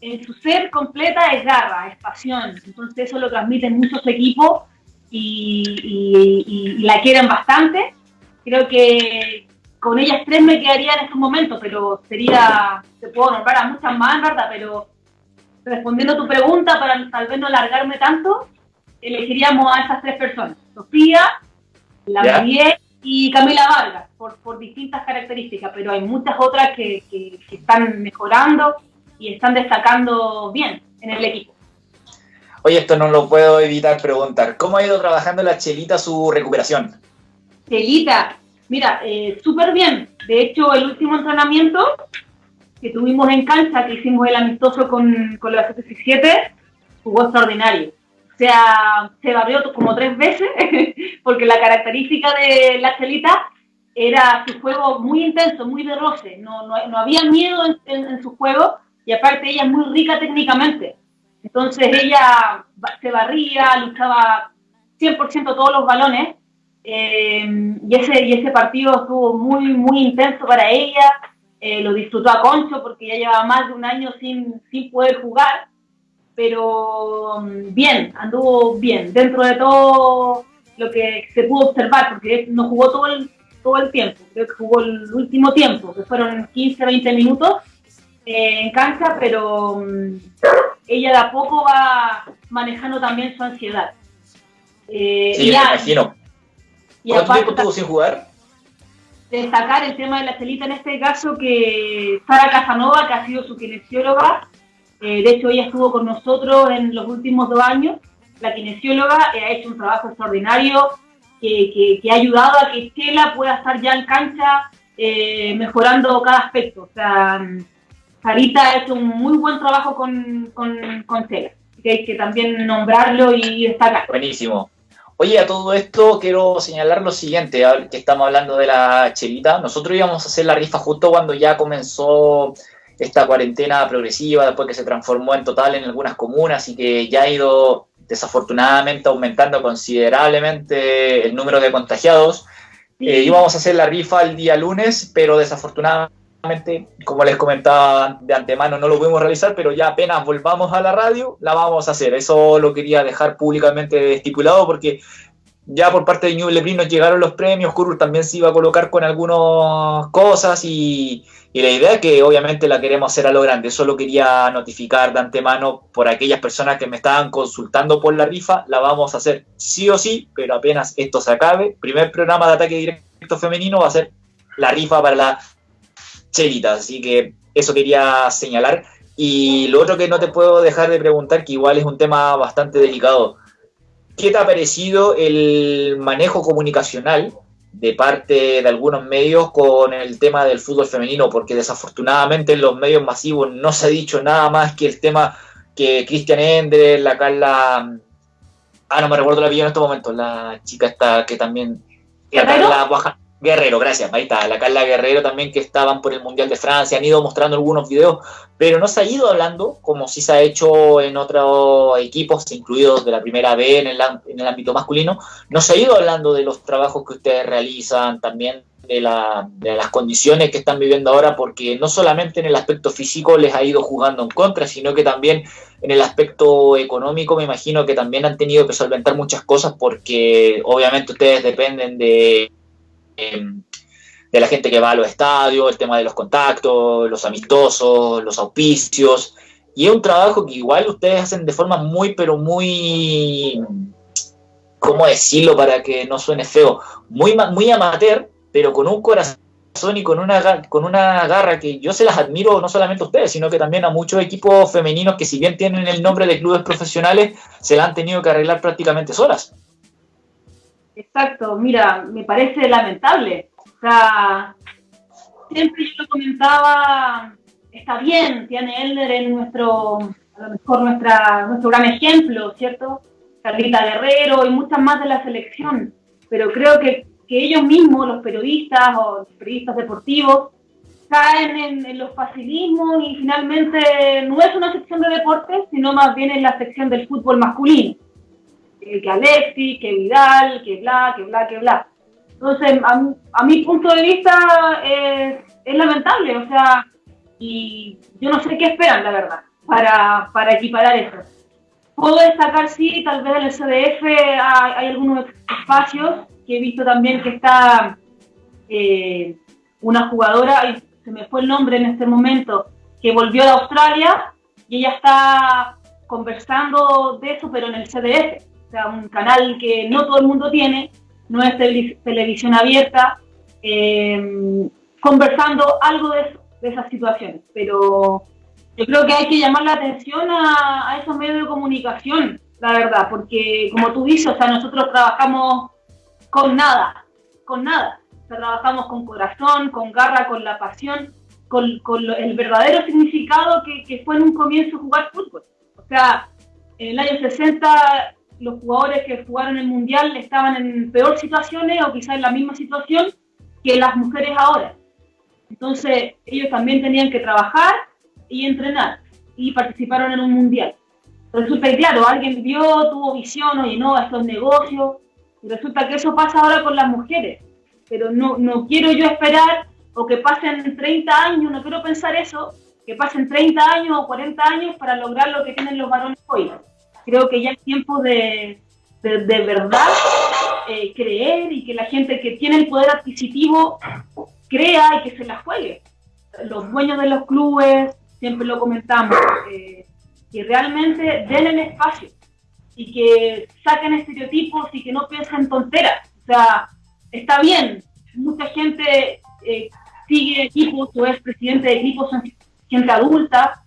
en su ser completa es garra, es pasión. Entonces eso lo transmiten muchos equipos y, y la quieren bastante creo que con ellas tres me quedaría en estos momentos, pero sería, te puedo nombrar a muchas más, ¿verdad? Pero respondiendo a tu pregunta, para tal vez no alargarme tanto, elegiríamos a esas tres personas, Sofía, la María y Camila Vargas, por, por, distintas características, pero hay muchas otras que, que, que están mejorando y están destacando bien en el equipo. Oye, esto no lo puedo evitar preguntar. ¿Cómo ha ido trabajando la Chelita su recuperación? Celita, mira, eh, súper bien. De hecho, el último entrenamiento que tuvimos en cancha, que hicimos el amistoso con, con la 77, jugó extraordinario. O sea, se barrió como tres veces, (laughs) porque la característica de la Celita era su juego muy intenso, muy de roce. No, no, no había miedo en, en, su juego y aparte ella es muy rica técnicamente. Entonces ella se barría, luchaba 100% todos los balones eh, y, ese, y ese partido estuvo muy, muy intenso para ella. Eh, lo disfrutó a Concho porque ya llevaba más de un año sin, sin poder jugar. Pero mm, bien, anduvo bien. Dentro de todo lo que se pudo observar, porque no jugó todo el, todo el tiempo. Creo que jugó el último tiempo, que fueron 15, 20 minutos eh, en cancha, pero mm, ella de a poco va manejando también su ansiedad. sí, me imagino ¿Cuánto tiempo estuvo sin jugar? Destacar el tema de la celita en este caso, que Sara Casanova, que ha sido su kinesióloga, eh, de hecho ella estuvo con nosotros en los últimos dos años, la kinesióloga eh, ha hecho un trabajo extraordinario que, ha ayudado a que Chela pueda estar ya en cancha eh, mejorando cada aspecto. O sea, Sarita ha hecho un muy buen trabajo con, con, con Chela, que hay que también nombrarlo y destacar. Buenísimo. Oye, a todo esto quiero señalar lo siguiente, que estamos hablando de la chelita. Nosotros íbamos a hacer la rifa justo cuando ya comenzó esta cuarentena progresiva, después que se transformó en total en algunas comunas y que ya ha ido desafortunadamente aumentando considerablemente el número de contagiados. Eh, íbamos a hacer la rifa el día lunes, pero desafortunadamente como les comentaba de antemano, no lo pudimos realizar, pero ya apenas volvamos a la radio, la vamos a hacer. Eso lo quería dejar públicamente estipulado porque ya por parte de New nos llegaron los premios, Curul también se iba a colocar con algunas cosas y, la idea es que obviamente la queremos hacer a lo grande. Solo quería notificar de antemano por aquellas personas que me estaban consultando por la rifa, la vamos a hacer sí o sí, pero apenas esto se acabe, primer programa de ataque directo femenino va a ser la rifa para la Chelita, así que eso quería señalar. Y lo otro que no te puedo dejar de preguntar, que igual es un tema bastante delicado, ¿qué te ha parecido el manejo comunicacional de parte de algunos medios con el tema del fútbol femenino? Porque desafortunadamente en los medios masivos no se ha dicho nada más que el tema que Cristian Ender, la Carla... Ah, no me recuerdo la vida en estos momentos, la chica esta que también... La Carla Guerrero, gracias, ahí está, la Carla Guerrero también que estaban por el Mundial de Francia, han ido mostrando algunos videos, pero no se ha ido hablando, como si se ha hecho en otros equipos, incluidos de la primera B en el, en el ámbito masculino, no se ha ido hablando de los trabajos que ustedes realizan, también de, la, de, las condiciones que están viviendo ahora, porque no solamente en el aspecto físico les ha ido jugando en contra, sino que también en el aspecto económico me imagino que también han tenido que solventar muchas cosas, porque obviamente ustedes dependen de de la gente que va a los estadios, el tema de los contactos, los amistosos, los auspicios. Y es un trabajo que igual ustedes hacen de forma muy, pero muy, ¿cómo decirlo para que no suene feo? Muy, muy amateur, pero con un corazón y con una, con una garra que yo se las admiro no solamente a ustedes, sino que también a muchos equipos femeninos que si bien tienen el nombre de clubes profesionales, se la han tenido que arreglar prácticamente solas. Exacto, mira, me parece lamentable. O sea, siempre yo lo comentaba, está bien, Tiene Elder en nuestro, a lo mejor nuestra, nuestro gran ejemplo, ¿cierto? Carlita Guerrero y muchas más de la selección, pero creo que, que ellos mismos, los periodistas o los periodistas deportivos, caen en, los facilismos y finalmente no es una sección de deportes, sino más bien en la sección del fútbol masculino que Alexi, que Vidal, que bla, que bla, que bla. Entonces, a, mi punto de vista es, es, lamentable, o sea, y yo no sé qué esperan, la verdad, para, para equiparar eso. Puedo destacar, sí, tal vez en el CDF hay, hay algunos espacios que he visto también que está eh, una jugadora, se me fue el nombre en este momento, que volvió de Australia y ella está conversando de eso, pero en el CDF sea, un canal que no todo el mundo tiene, no es televisión abierta, eh, conversando algo de, esas situaciones. Pero yo creo que hay que llamar la atención a, esos medios de comunicación, la verdad, porque como tú dices, o sea, nosotros trabajamos con nada, con nada. O sea, trabajamos con corazón, con garra, con la pasión, con, con el verdadero significado que, que, fue en un comienzo jugar fútbol. O sea, en el año 60 los jugadores que jugaron el Mundial estaban en peor situaciones o quizás en la misma situación que las mujeres ahora. Entonces, ellos también tenían que trabajar y entrenar y participaron en un Mundial. Resulta que, claro, alguien vio, tuvo visión, oye, no, esto es negocio, y resulta que eso pasa ahora con las mujeres. Pero no, no quiero yo esperar o que pasen 30 años, no quiero pensar eso, que pasen 30 años o 40 años para lograr lo que tienen los varones hoy creo que ya es tiempo de, de, verdad eh, creer y que la gente que tiene el poder adquisitivo crea y que se la juegue. Los dueños de los clubes, siempre lo comentamos, eh, que realmente den el espacio y que saquen estereotipos y que no piensen tonteras. O sea, está bien, mucha gente eh, sigue equipos o es presidente de equipos, gente adulta,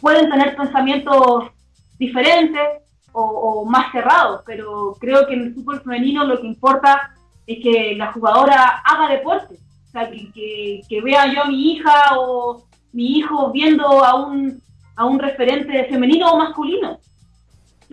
pueden tener pensamientos diferentes o, más cerrados, pero creo que en el fútbol femenino lo que importa es que la jugadora haga deporte, o sea, que, que, vea yo a mi hija o mi hijo viendo a un, a un referente femenino o masculino.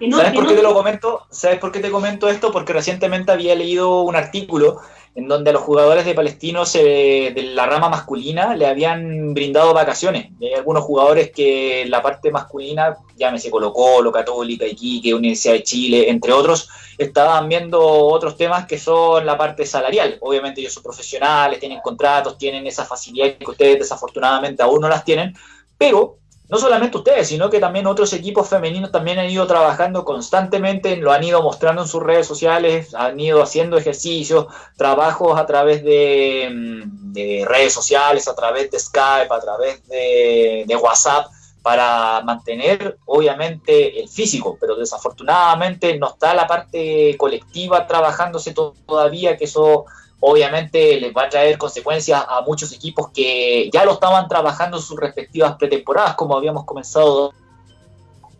¿Sabes por qué te lo comento? ¿Sabes por qué te comento esto? Porque recientemente había leído un artículo en donde a los jugadores de Palestino de la rama masculina le habían brindado vacaciones. Hay algunos jugadores que la parte masculina, llámese Colo Colo, Católica, Iquique, Universidad de Chile, entre otros, estaban viendo otros temas que son la parte salarial. Obviamente ellos son profesionales, tienen contratos, tienen esa facilidad que ustedes desafortunadamente aún no las tienen, pero no solamente ustedes, sino que también otros equipos femeninos también han ido trabajando constantemente, lo han ido mostrando en sus redes sociales, han ido haciendo ejercicios, trabajos a través de, mm, redes sociales, a través de Skype, a través de, de WhatsApp, para mantener obviamente el físico, pero desafortunadamente no está la parte colectiva trabajándose todavía, que eso obviamente les va a traer consecuencias a muchos equipos que ya lo estaban trabajando en sus respectivas pretemporadas, como habíamos comenzado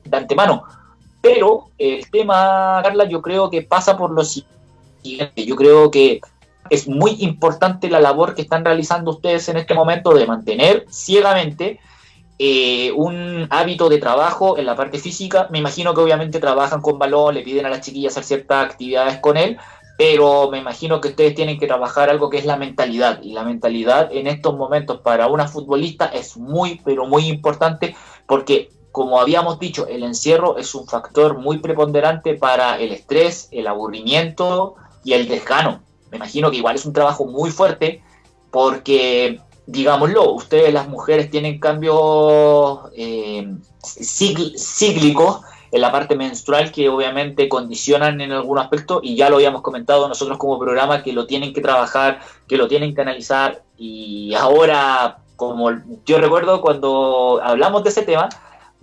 de antemano. Pero el tema, Carla, yo creo que pasa por lo siguiente. Yo creo que es muy importante la labor que están realizando ustedes en este momento de mantener ciegamente eh, un hábito de trabajo en la parte física. Me imagino que obviamente trabajan con balón, le piden a las chiquillas hacer ciertas actividades con él, pero me imagino que ustedes tienen que trabajar algo que es la mentalidad, y la mentalidad en estos momentos para una futbolista es muy, pero muy importante, porque como habíamos dicho, el encierro es un factor muy preponderante para el estrés, el aburrimiento y el desgano. Me imagino que igual es un trabajo muy fuerte porque, digámoslo, ustedes las mujeres tienen cambios eh, cíclicos en la parte menstrual que obviamente condicionan en algún aspecto y ya lo habíamos comentado nosotros como programa que lo tienen que trabajar, que lo tienen que analizar y ahora, como yo recuerdo cuando hablamos de ese tema,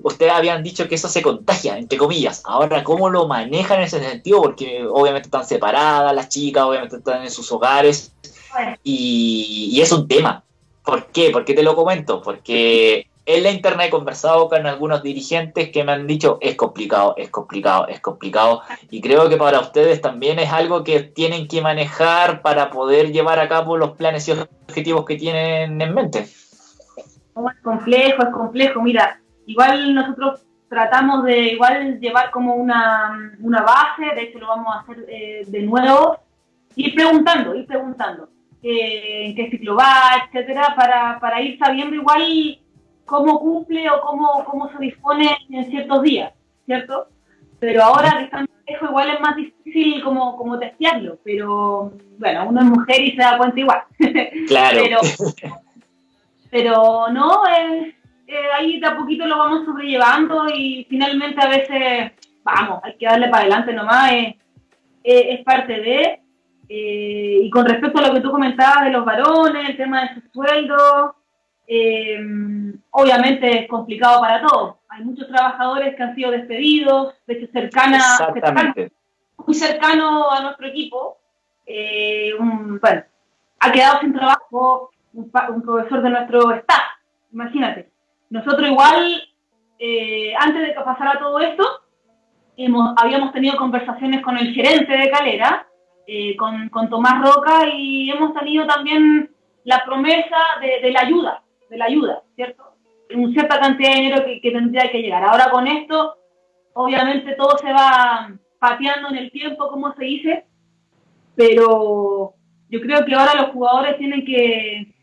ustedes habían dicho que eso se contagia, entre comillas. Ahora, ¿cómo lo manejan en ese sentido? Porque obviamente están separadas las chicas, obviamente están en sus hogares. Y, es un tema. ¿Por qué? ¿Por qué te lo comento? Porque en la internet he conversado con algunos dirigentes que me han dicho es complicado, es complicado, es complicado. Y creo que para ustedes también es algo que tienen que manejar para poder llevar a cabo los planes y objetivos que tienen en mente. Es complejo, es complejo. Mira, Igual nosotros tratamos de igual llevar como una, una base, de hecho lo vamos a hacer eh, de nuevo, ir preguntando, ir preguntando en qué ciclo va, etcétera, para, para ir sabiendo igual cómo cumple o cómo, cómo se dispone en ciertos días, ¿cierto? Pero ahora que están lejos igual es más difícil como, como testearlo, pero bueno, uno es mujer y se da cuenta igual. (laughs) Claro. pero, (laughs) pero no, eh, ahí de a poquito lo vamos sobrellevando y finalmente a veces, vamos, hay que darle para adelante nomás, es parte de... Eh, y con respecto a lo que tú comentabas de los varones, el tema de sus sueldos, eh, obviamente es complicado para todos. Hay muchos trabajadores que han sido despedidos, de hecho cercana, muy cercano a nuestro equipo. bueno, ha quedado sin trabajo un, un profesor de nuestro staff, imagínate. Nosotros igual, eh, antes de que pasara todo esto, hemos, habíamos tenido conversaciones con el gerente de Calera, eh, con, con, Tomás Roca, y hemos tenido también la promesa de, la ayuda, de la ayuda, ¿cierto? una cierta cantidad de dinero que, que tendría que llegar. Ahora con esto, obviamente todo se va pateando en el tiempo, como se dice, pero yo creo que ahora los jugadores tienen que,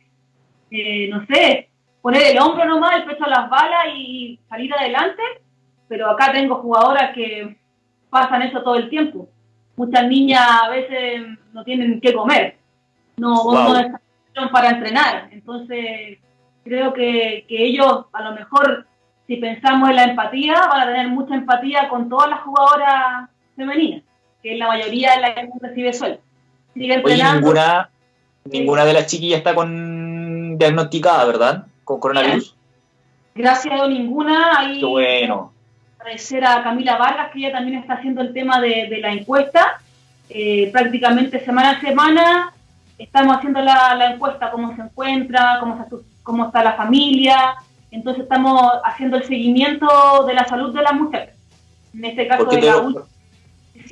eh, no sé, poner el hombro nomás, el pecho a las balas y salir adelante, pero acá tengo jugadoras que pasan eso todo el tiempo. Muchas niñas a veces no tienen qué comer, no, no están para entrenar, entonces creo que, que ellos a lo mejor si pensamos en la empatía, van a tener mucha empatía con todas las jugadoras femeninas, que es la mayoría de las que recibe sueldo. Oye, ninguna, ninguna de las chiquillas está con diagnosticada, ¿verdad? con coronavirus? Gracias a ninguna. Ahí Qué bueno. Agradecer a Camila Vargas, que ella también está haciendo el tema de, la encuesta. Eh, prácticamente semana a semana estamos haciendo la, encuesta, cómo se encuentra, cómo, cómo está la familia. Entonces estamos haciendo el seguimiento de la salud de la mujer. En este caso de la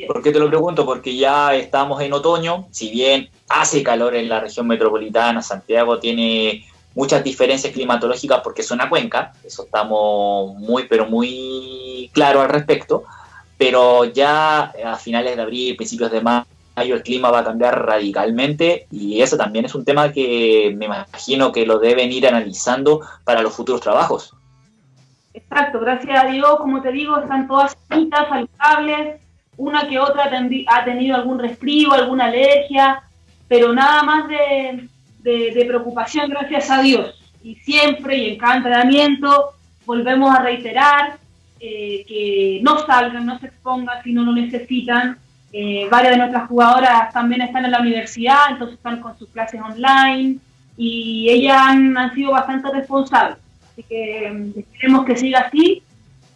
¿Por qué te lo pregunto? Porque ya estamos en otoño, si bien hace calor en la región metropolitana, Santiago tiene muchas diferencias climatológicas porque es una cuenca, eso estamos muy, pero muy claro al respecto, pero ya a finales de abril, principios de mayo, el clima va a cambiar radicalmente y eso también es un tema que me imagino que lo deben ir analizando para los futuros trabajos. Exacto, gracias a Dios, como te digo, están todas sanitas, saludables, una que otra ha tenido algún resfrío, alguna alergia, pero nada más de, de, preocupación, gracias a Dios. Y siempre, y en cada entrenamiento, volvemos a reiterar eh, que no salgan, no se expongan si no lo necesitan. Eh, varias de nuestras jugadoras también están en la universidad, entonces están con sus clases online y ellas han, han sido bastante responsables. Así que mm, esperemos que siga así,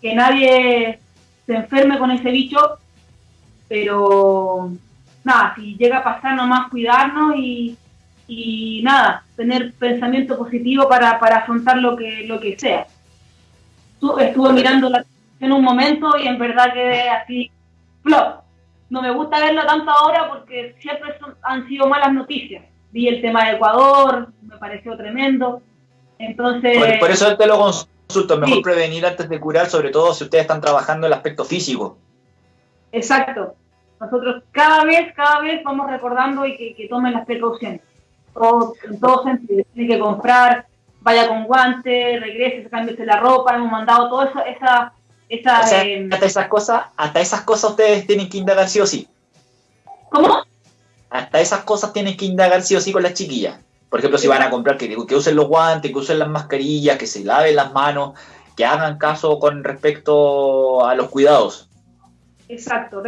que nadie se enferme con ese bicho, pero nada, si llega a pasar nomás cuidarnos y, y nada, tener pensamiento positivo para, para afrontar lo que, lo que sea. Estuve mirando la en un momento y en verdad quedé así, flop. No me gusta verlo tanto ahora porque siempre han sido malas noticias. Vi el tema de Ecuador, me pareció tremendo. Entonces... Por, eso te lo consulto, mejor prevenir antes de curar, sobre todo si ustedes están trabajando el aspecto físico. Exacto, nosotros cada vez, cada vez vamos recordando y que, tomen las precauciones. Todo, en todo sentido, tiene que comprar, vaya con guantes, regrese, cámbiese la ropa, hemos mandado todo eso, esa... esa eh, hasta esas cosas, hasta esas cosas ustedes tienen que indagar sí o sí. ¿Cómo? Hasta esas cosas tienen que indagar sí o sí con las chiquillas. Por ejemplo, si van a comprar, que, que usen los guantes, que usen las mascarillas, que se laven las manos, que hagan caso con respecto a los cuidados. Exacto,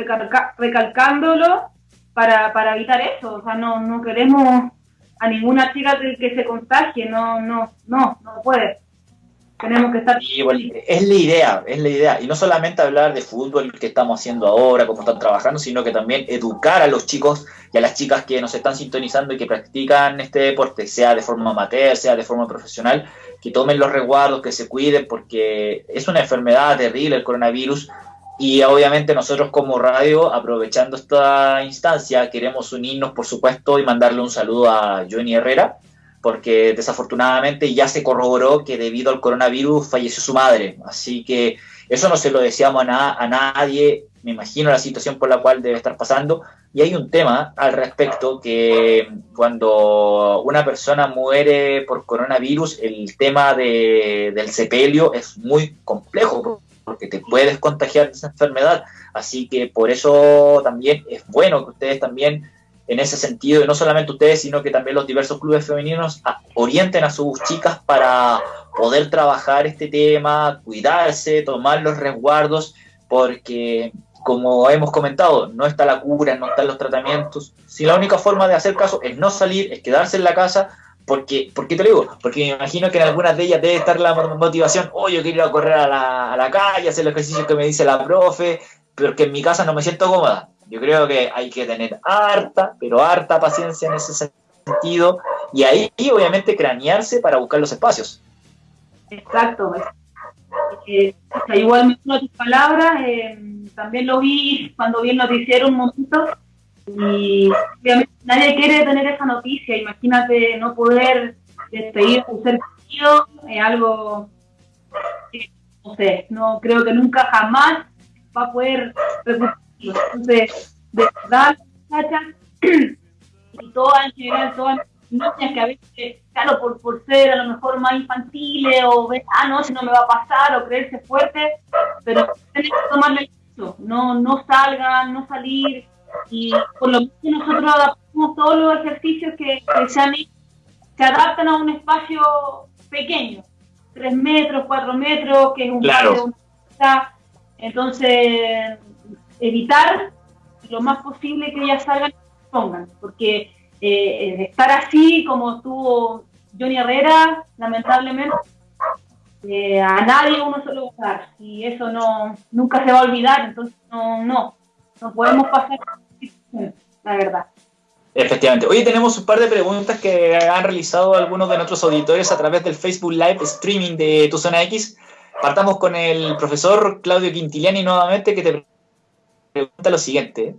recalcándolo para, para evitar eso. O sea, no, no queremos a ninguna chica que, se contagie, no, no, no, no puede. Tenemos que estar... es la idea, es la idea. Y no solamente hablar de fútbol que estamos haciendo ahora, cómo están trabajando, sino que también educar a los chicos y a las chicas que nos están sintonizando y que practican este deporte, sea de forma amateur, sea de forma profesional, que tomen los resguardos, que se cuiden, porque es una enfermedad terrible el coronavirus y obviamente nosotros como radio, aprovechando esta instancia, queremos unirnos, por supuesto, y mandarle un saludo a Johnny Herrera, porque desafortunadamente ya se corroboró que debido al coronavirus falleció su madre. Así que eso no se lo deseamos a, nadie, me imagino la situación por la cual debe estar pasando. Y hay un tema al respecto que cuando una persona muere por coronavirus, el tema de, del sepelio es muy complejo porque te puedes contagiar de esa enfermedad. Así que por eso también es bueno que ustedes también, en ese sentido, y no solamente ustedes, sino que también los diversos clubes femeninos orienten a sus chicas para poder trabajar este tema, cuidarse, tomar los resguardos, porque como hemos comentado, no está la cura, no están los tratamientos. Si la única forma de hacer caso es no salir, es quedarse en la casa, porque, ¿Por qué te lo digo? Porque me imagino que en algunas de ellas debe estar la motivación, oh, yo quiero ir a correr a la, a la calle, hacer los ejercicios que me dice la profe, pero que en mi casa no me siento cómoda. Yo creo que hay que tener harta, pero harta paciencia en ese sentido, y ahí obviamente cranearse para buscar los espacios. Exacto. Eh, igualmente tus palabras, eh, también lo vi cuando vi el noticiero un momentito, y obviamente nadie quiere tener esa noticia. Imagínate no poder despedir un ser querido, es algo que, no sé, no creo que nunca jamás va a poder Entonces, de verdad, (clears throat) y todas en general, todas niñas que a veces, claro, por, por ser a lo mejor más infantiles o ver, ah, no, si no me va a pasar o creerse fuerte, pero tienen que tomarle eso, no, no salgan, no salir, y por lo menos nosotros adaptamos todos los ejercicios que, se, adaptan a un espacio pequeño, tres metros, cuatro metros, que es un claro. entonces evitar lo más posible que ellas salgan y pongan, porque eh, estar así como estuvo Johnny Herrera, lamentablemente, eh, a nadie uno a dar y eso no nunca se va a olvidar, entonces no, no, no podemos pasar la verdad. Efectivamente. Hoy tenemos un par de preguntas que han realizado algunos de nuestros auditores a través del Facebook Live streaming de Tu Zona X. Partamos con el profesor Claudio Quintiliani nuevamente que te pregunta lo siguiente.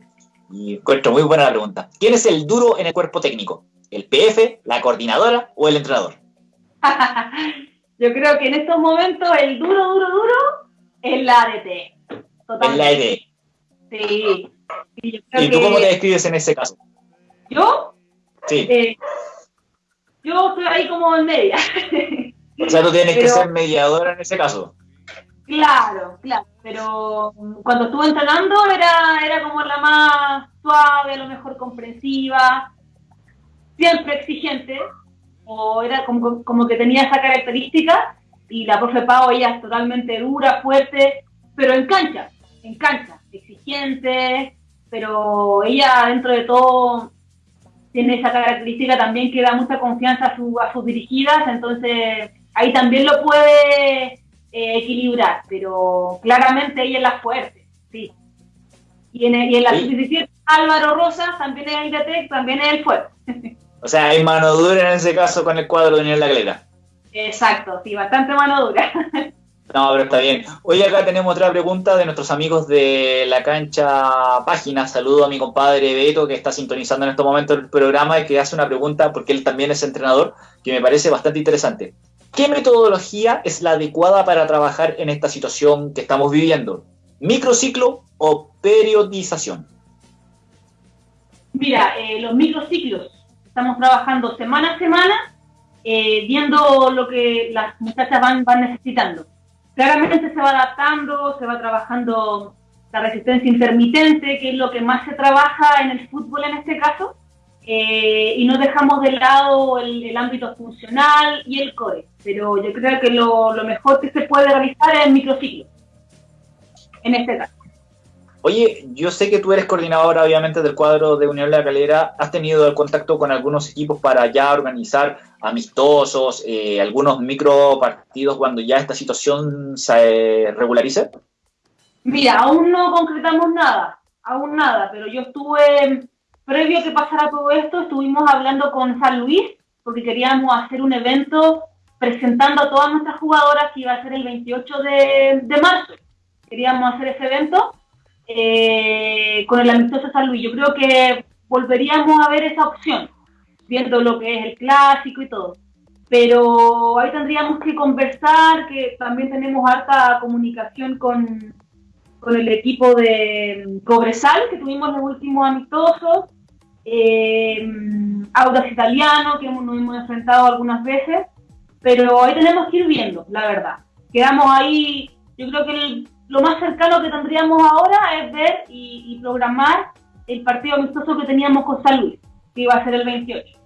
Y encuentro muy buena la pregunta. ¿Quién es el duro en el cuerpo técnico? ¿El PF, la coordinadora o el entrenador? (laughs) Yo creo que en estos momentos el duro, duro, duro es la ADT. Es la ADT. Sí. ¿Y tú cómo te describes en ese caso? ¿Yo? Sí. Eh, yo estoy ahí como en media. o sea, tú tienes que (laughs) ser mediadora en ese caso. Claro, claro, pero cuando estuve entrenando era, era como la más suave, a lo mejor comprensiva, siempre exigente, o era como, como que tenía esa característica, y la profe Pau, ella es totalmente dura, fuerte, pero en cancha, en cancha, exigente, pero ella dentro de todo tiene esa característica también que da mucha confianza a, su, a sus dirigidas, entonces ahí también lo puede eh, equilibrar, pero claramente ella es la fuerte, sí. Y en, y en la sub Álvaro Rosa también es el también es el fuerte. O sea, hay mano dura en ese caso con el cuadro de Daniel Glera. Exacto, sí, bastante mano dura. No, pero está bien. Hoy acá tenemos otra pregunta de nuestros amigos de la cancha página. Saludo a mi compadre Beto que está sintonizando en este momento el programa y que hace una pregunta porque él también es entrenador que me parece bastante interesante. ¿Qué metodología es la adecuada para trabajar en esta situación que estamos viviendo? ¿Microciclo o periodización? Mira, eh, los microciclos, estamos trabajando semana a semana, eh, viendo lo que las muchachas van, van necesitando. Claramente se va adaptando, se va trabajando la resistencia intermitente, que es lo que más se trabaja en el fútbol en este caso, eh, y no dejamos de lado el, ámbito funcional y el core. Pero yo creo que lo, lo mejor que se puede realizar es el microciclo, en este caso. Oye, yo sé que tú eres coordinadora, obviamente, del cuadro de Unión La Calera. ¿Has tenido el contacto con algunos equipos para ya organizar amistosos, eh, algunos micro partidos cuando ya esta situación se regularice? Mira, aún no concretamos nada, aún nada, pero yo estuve, previo a que pasara todo esto, estuvimos hablando con San Luis, porque queríamos hacer un evento presentando a todas nuestras jugadoras que iba a ser el 28 de, de marzo. Queríamos hacer ese evento eh, con el amistoso San Luis. Yo creo que volveríamos a ver esa opción, viendo lo que es el clásico y todo. Pero ahí tendríamos que conversar, que también tenemos harta comunicación con, con el equipo de Cobresal, que tuvimos los últimos amistosos, eh, Audas Italiano, que nos hemos enfrentado algunas veces, pero ahí tenemos que ir viendo, la verdad. Quedamos ahí, yo creo que el lo más cercano que tendríamos ahora es ver y, programar el partido amistoso que teníamos con San Luis, que iba a ser el 28.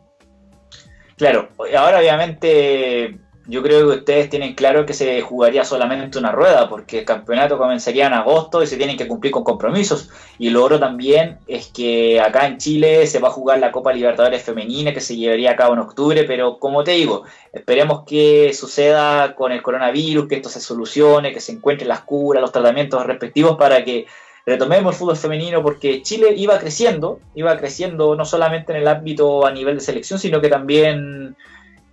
Claro, ahora obviamente yo creo que ustedes tienen claro que se jugaría solamente una rueda, porque el campeonato comenzaría en agosto y se tienen que cumplir con compromisos. Y lo otro también es que acá en Chile se va a jugar la Copa Libertadores Femenina, que se llevaría a cabo en octubre, pero como te digo, esperemos que suceda con el coronavirus, que esto se solucione, que se encuentren las curas, los tratamientos respectivos para que retomemos el fútbol femenino, porque Chile iba creciendo, iba creciendo no solamente en el ámbito a nivel de selección, sino que también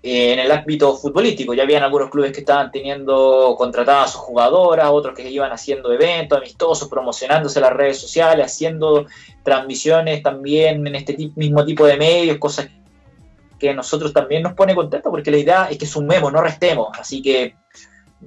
en el ámbito futbolístico. Ya habían algunos clubes que estaban teniendo contratadas a sus jugadoras, otros que iban haciendo eventos amistosos, promocionándose en las redes sociales, haciendo transmisiones también en este mismo tipo de medios, cosas que nosotros también nos pone contentos porque la idea es que sumemos, no restemos. Así que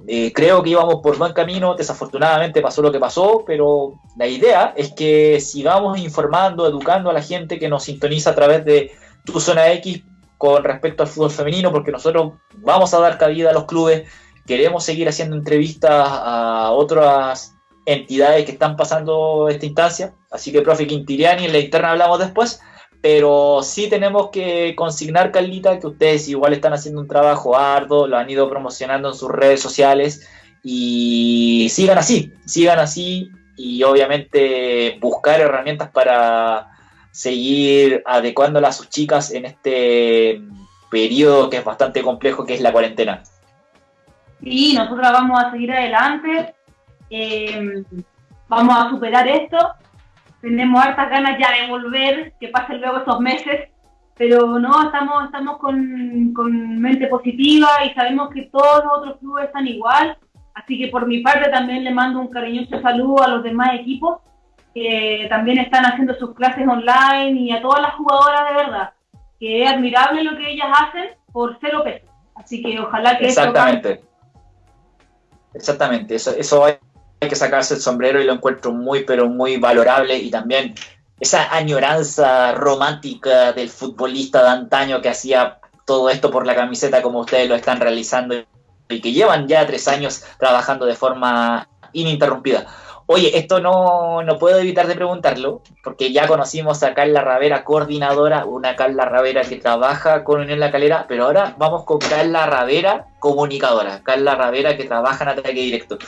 eh, creo que íbamos por buen camino, desafortunadamente pasó lo que pasó, pero la idea es que sigamos informando, educando a la gente que nos sintoniza a través de tu zona X con respecto al fútbol femenino, porque nosotros vamos a dar cabida a los clubes, queremos seguir haciendo entrevistas a otras entidades que están pasando esta instancia, así que profe Quintiliani, en la interna hablamos después, pero sí tenemos que consignar, Carlita, que ustedes igual están haciendo un trabajo arduo, lo han ido promocionando en sus redes sociales y sigan así, sigan así y obviamente buscar herramientas para seguir adecuándola a sus chicas en este periodo que es bastante complejo, que es la cuarentena. Sí, nosotros vamos a seguir adelante, eh, vamos a superar esto, tenemos hartas ganas ya de volver, que pasen luego estos meses, pero no, estamos, estamos con, con mente positiva y sabemos que todos los otros clubes están igual, así que por mi parte también le mando un cariñoso saludo a los demás equipos que también están haciendo sus clases online y a todas las jugadoras de verdad, que es admirable lo que ellas hacen por cero pesos. Así que ojalá que Exactamente. Exactamente, eso, eso hay que sacarse el sombrero y lo encuentro muy, pero muy valorable y también esa añoranza romántica del futbolista de antaño que hacía todo esto por la camiseta como ustedes lo están realizando y que llevan ya tres años trabajando de forma ininterrumpida. Oye, esto no, no puedo evitar de preguntarlo, porque ya conocimos a Carla Ravera, coordinadora, una Carla Ravera que trabaja con Unión La Calera, pero ahora vamos con Carla Ravera, comunicadora, Carla Ravera que trabaja en ataque directo.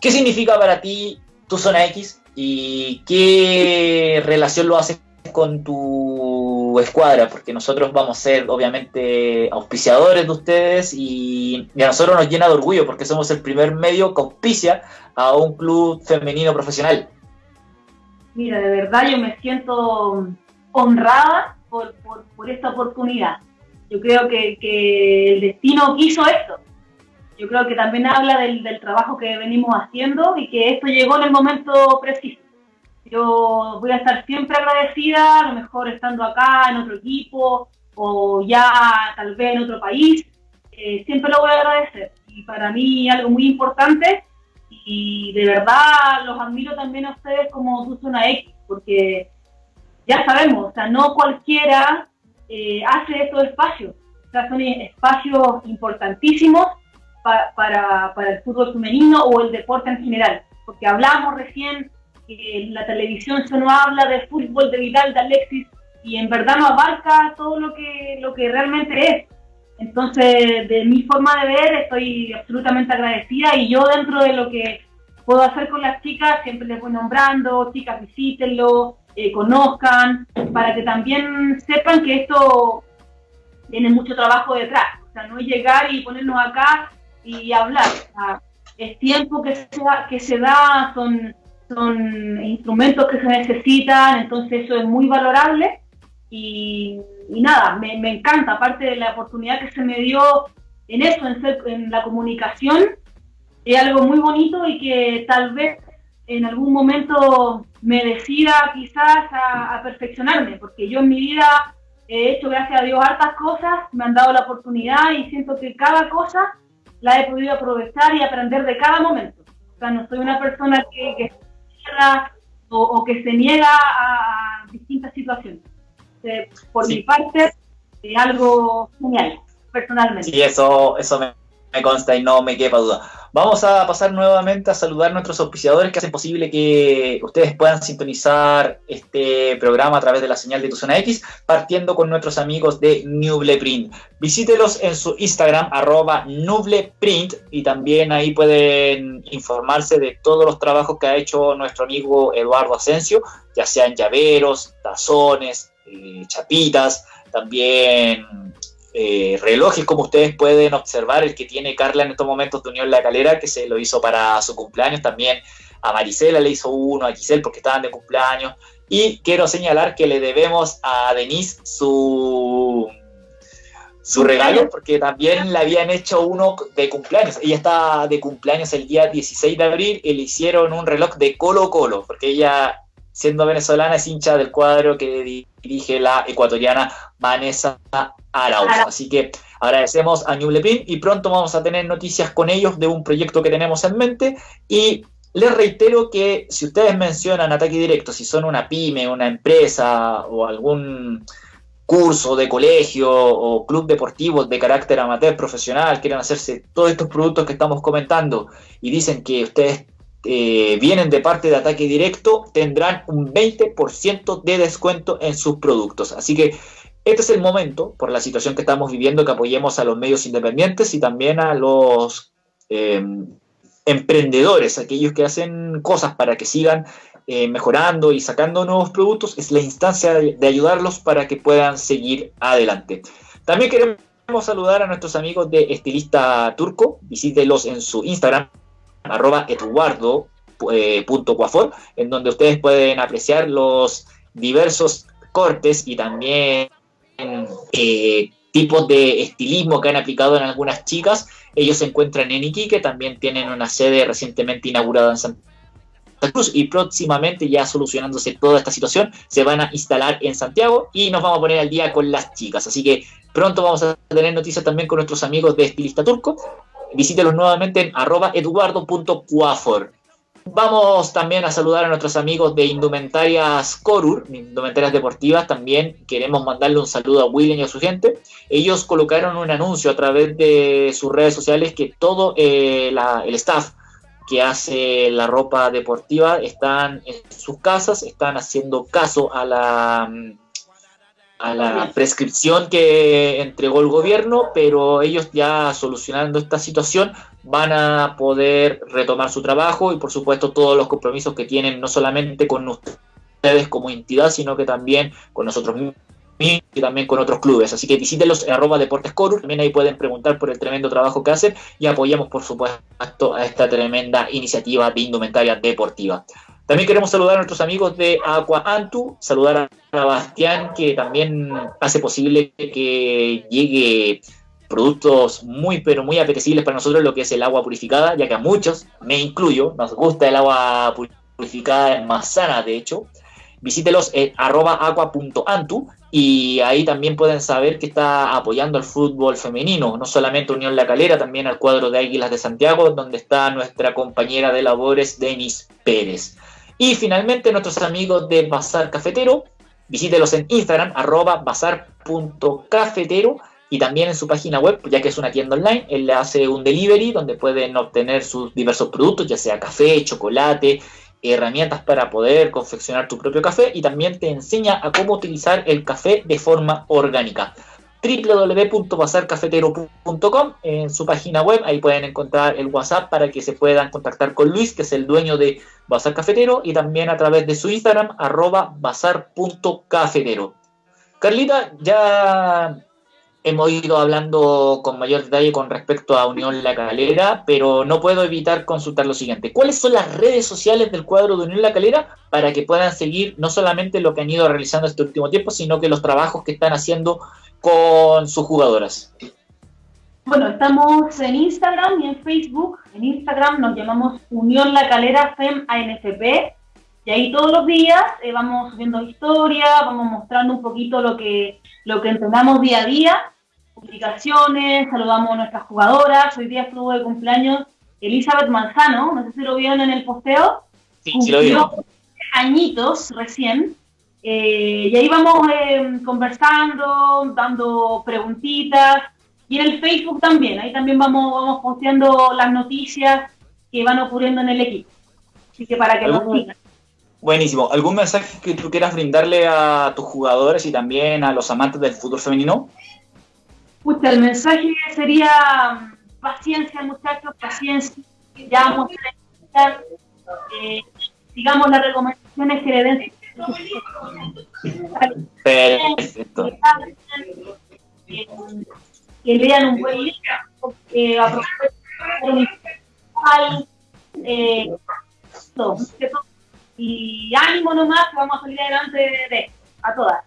¿Qué significa para ti tu zona X y qué relación lo haces con tu escuadra? Porque nosotros vamos a ser obviamente auspiciadores de ustedes y, a nosotros nos llena de orgullo porque somos el primer medio que auspicia a un club femenino profesional? Mira, de verdad yo me siento honrada por, esta oportunidad. Yo creo que, el destino quiso esto. Yo creo que también habla del, trabajo que venimos haciendo y que esto llegó en el momento preciso. Yo voy a estar siempre agradecida, a lo mejor estando acá en otro equipo o ya tal vez en otro país. Eh, siempre lo voy a agradecer. Y para mí algo muy importante y de verdad los admiro también a ustedes como tu zona X, porque ya sabemos, o sea, no cualquiera eh, hace estos espacios. O sea, son espacios importantísimos para, para el fútbol femenino o el deporte en general. Porque hablamos recién en la televisión se no habla de fútbol, de Vidal, de Alexis, y en verdad no abarca todo lo que, lo que realmente es. Entonces, de mi forma de ver, estoy absolutamente agradecida y yo dentro de lo que puedo hacer con las chicas, siempre les voy nombrando, chicas visítenlo, eh, conozcan, para que también sepan que esto tiene mucho trabajo detrás. O sea, no es llegar y ponernos acá y hablar. es tiempo que se, que se da, son, son instrumentos que se necesitan, entonces eso es muy valorable. Y, nada, me, me, encanta, aparte de la oportunidad que se me dio en eso, en, ser, en la comunicación, es algo muy bonito y que tal vez en algún momento me decida quizás a, perfeccionarme, porque yo en mi vida he hecho, gracias a Dios, hartas cosas, me han dado la oportunidad y siento que cada cosa la he podido aprovechar y aprender de cada momento. O sea, no soy una persona que, que o, que se niega a distintas situaciones. por mi parte, es algo genial, personalmente. Sí, eso, eso me, me consta y no me quepa duda. Vamos a pasar nuevamente a saludar a nuestros auspiciadores que hacen posible que ustedes puedan sintonizar este programa a través de la señal de tu zona X, partiendo con nuestros amigos de Nubleprint. Visítelos en su Instagram, arroba Nubleprint, y también ahí pueden informarse de todos los trabajos que ha hecho nuestro amigo Eduardo Asensio, ya sean llaveros, tazones, eh, chapitas, también eh, relojes, como ustedes pueden observar, el que tiene Carla en estos momentos de Unión La Calera, que se lo hizo para su cumpleaños, también a Marisela le hizo uno, a Giselle porque estaban de cumpleaños, y quiero señalar que le debemos a Denise su, su regalo, porque también le habían hecho uno de cumpleaños. Ella está de cumpleaños el día 16 de abril y le hicieron un reloj de Colo Colo, porque ella, siendo venezolana, es hincha del cuadro que dirige la ecuatoriana Vanessa Así que agradecemos a New y pronto vamos a tener noticias con ellos de un proyecto que tenemos en mente. Y les reitero que si ustedes mencionan ataque directo, si son una pyme, una empresa o algún curso de colegio o club deportivo de carácter amateur profesional, quieren hacerse todos estos productos que estamos comentando y dicen que ustedes eh, vienen de parte de ataque directo, tendrán un 20% de descuento en sus productos. Así que este es el momento, por la situación que estamos viviendo, que apoyemos a los medios independientes y también a los eh, emprendedores, aquellos que hacen cosas para que sigan eh, mejorando y sacando nuevos productos. Es la instancia de, ayudarlos para que puedan seguir adelante. También queremos saludar a nuestros amigos de Estilista Turco. Visítelos en su Instagram, arroba eduardo.cuafor, eh, en donde ustedes pueden apreciar los diversos cortes y también eh, tipos de estilismo que han aplicado en algunas chicas. Ellos se encuentran en Iquique, también tienen una sede recientemente inaugurada en Santa Cruz y próximamente ya solucionándose toda esta situación se van a instalar en Santiago y nos vamos a poner al día con las chicas. Así que pronto vamos a tener noticias también con nuestros amigos de Estilista Turco. Visítelos nuevamente en arroba eduardo.cuafor. Vamos también a saludar a nuestros amigos de Indumentarias Corur, Indumentarias Deportivas. También queremos mandarle un saludo a William y a su gente. Ellos colocaron un anuncio a través de sus redes sociales que todo eh, el staff que hace la ropa deportiva están en sus casas, están haciendo caso a la a la prescripción que entregó el gobierno, pero ellos ya solucionando esta situación van a poder retomar su trabajo y por supuesto todos los compromisos que tienen no solamente con ustedes como entidad, sino que también con nosotros mismos y también con otros clubes. Así que visítenlos en arroba Deportes también ahí pueden preguntar por el tremendo trabajo que hacen y apoyamos por supuesto a esta tremenda iniciativa de indumentaria deportiva. También queremos saludar a nuestros amigos de Aqua Antu, saludar a Bastián que también hace posible que llegue productos muy pero muy apetecibles para nosotros lo que es el agua purificada, ya que a muchos, me incluyo, nos gusta el agua purificada más sana de hecho. Visítelos en arroba aqua.antu y ahí también pueden saber que está apoyando al fútbol femenino, no solamente Unión La Calera, también al cuadro de Águilas de Santiago, donde está nuestra compañera de labores, Denis Pérez. Y finalmente nuestros amigos de Bazar Cafetero, visítelos en Instagram, arroba bazar.cafetero y también en su página web, ya que es una tienda online, él hace un delivery donde pueden obtener sus diversos productos, ya sea café, chocolate, herramientas para poder confeccionar tu propio café y también te enseña a cómo utilizar el café de forma orgánica www.bazarcafetero.com en su página web, ahí pueden encontrar el WhatsApp para que se puedan contactar con Luis, que es el dueño de Bazar Cafetero, y también a través de su Instagram, arroba bazar.cafetero. Carlita, ya hemos ido hablando con mayor detalle con respecto a Unión La Calera, pero no puedo evitar consultar lo siguiente. ¿Cuáles son las redes sociales del cuadro de Unión La Calera para que puedan seguir no solamente lo que han ido realizando este último tiempo, sino que los trabajos que están haciendo con sus jugadoras? Bueno, estamos en Instagram y en Facebook. En Instagram nos llamamos Unión La Calera FEM ANFP. Y ahí todos los días eh, vamos subiendo historias, vamos mostrando un poquito lo que, lo que entrenamos día a día publicaciones, saludamos a nuestras jugadoras. Hoy día estuvo de cumpleaños Elizabeth Manzano, no sé si lo vieron en el posteo. Sí, sí lo vieron. añitos recién. Eh, y ahí vamos eh, conversando, dando preguntitas. Y en el Facebook también, ahí también vamos, vamos posteando las noticias que van ocurriendo en el equipo. Así que para que nos sigan. Buenísimo. ¿Algún mensaje que tú quieras brindarle a tus jugadores y también a los amantes del fútbol femenino? el mensaje sería mm, paciencia, muchachos, paciencia. Ya vamos a eh, sigamos las recomendaciones que le den. Perfecto. Que, lean un buen libro, que aprovechen eh, y ánimo nomás, que vamos a salir adelante de, a todas.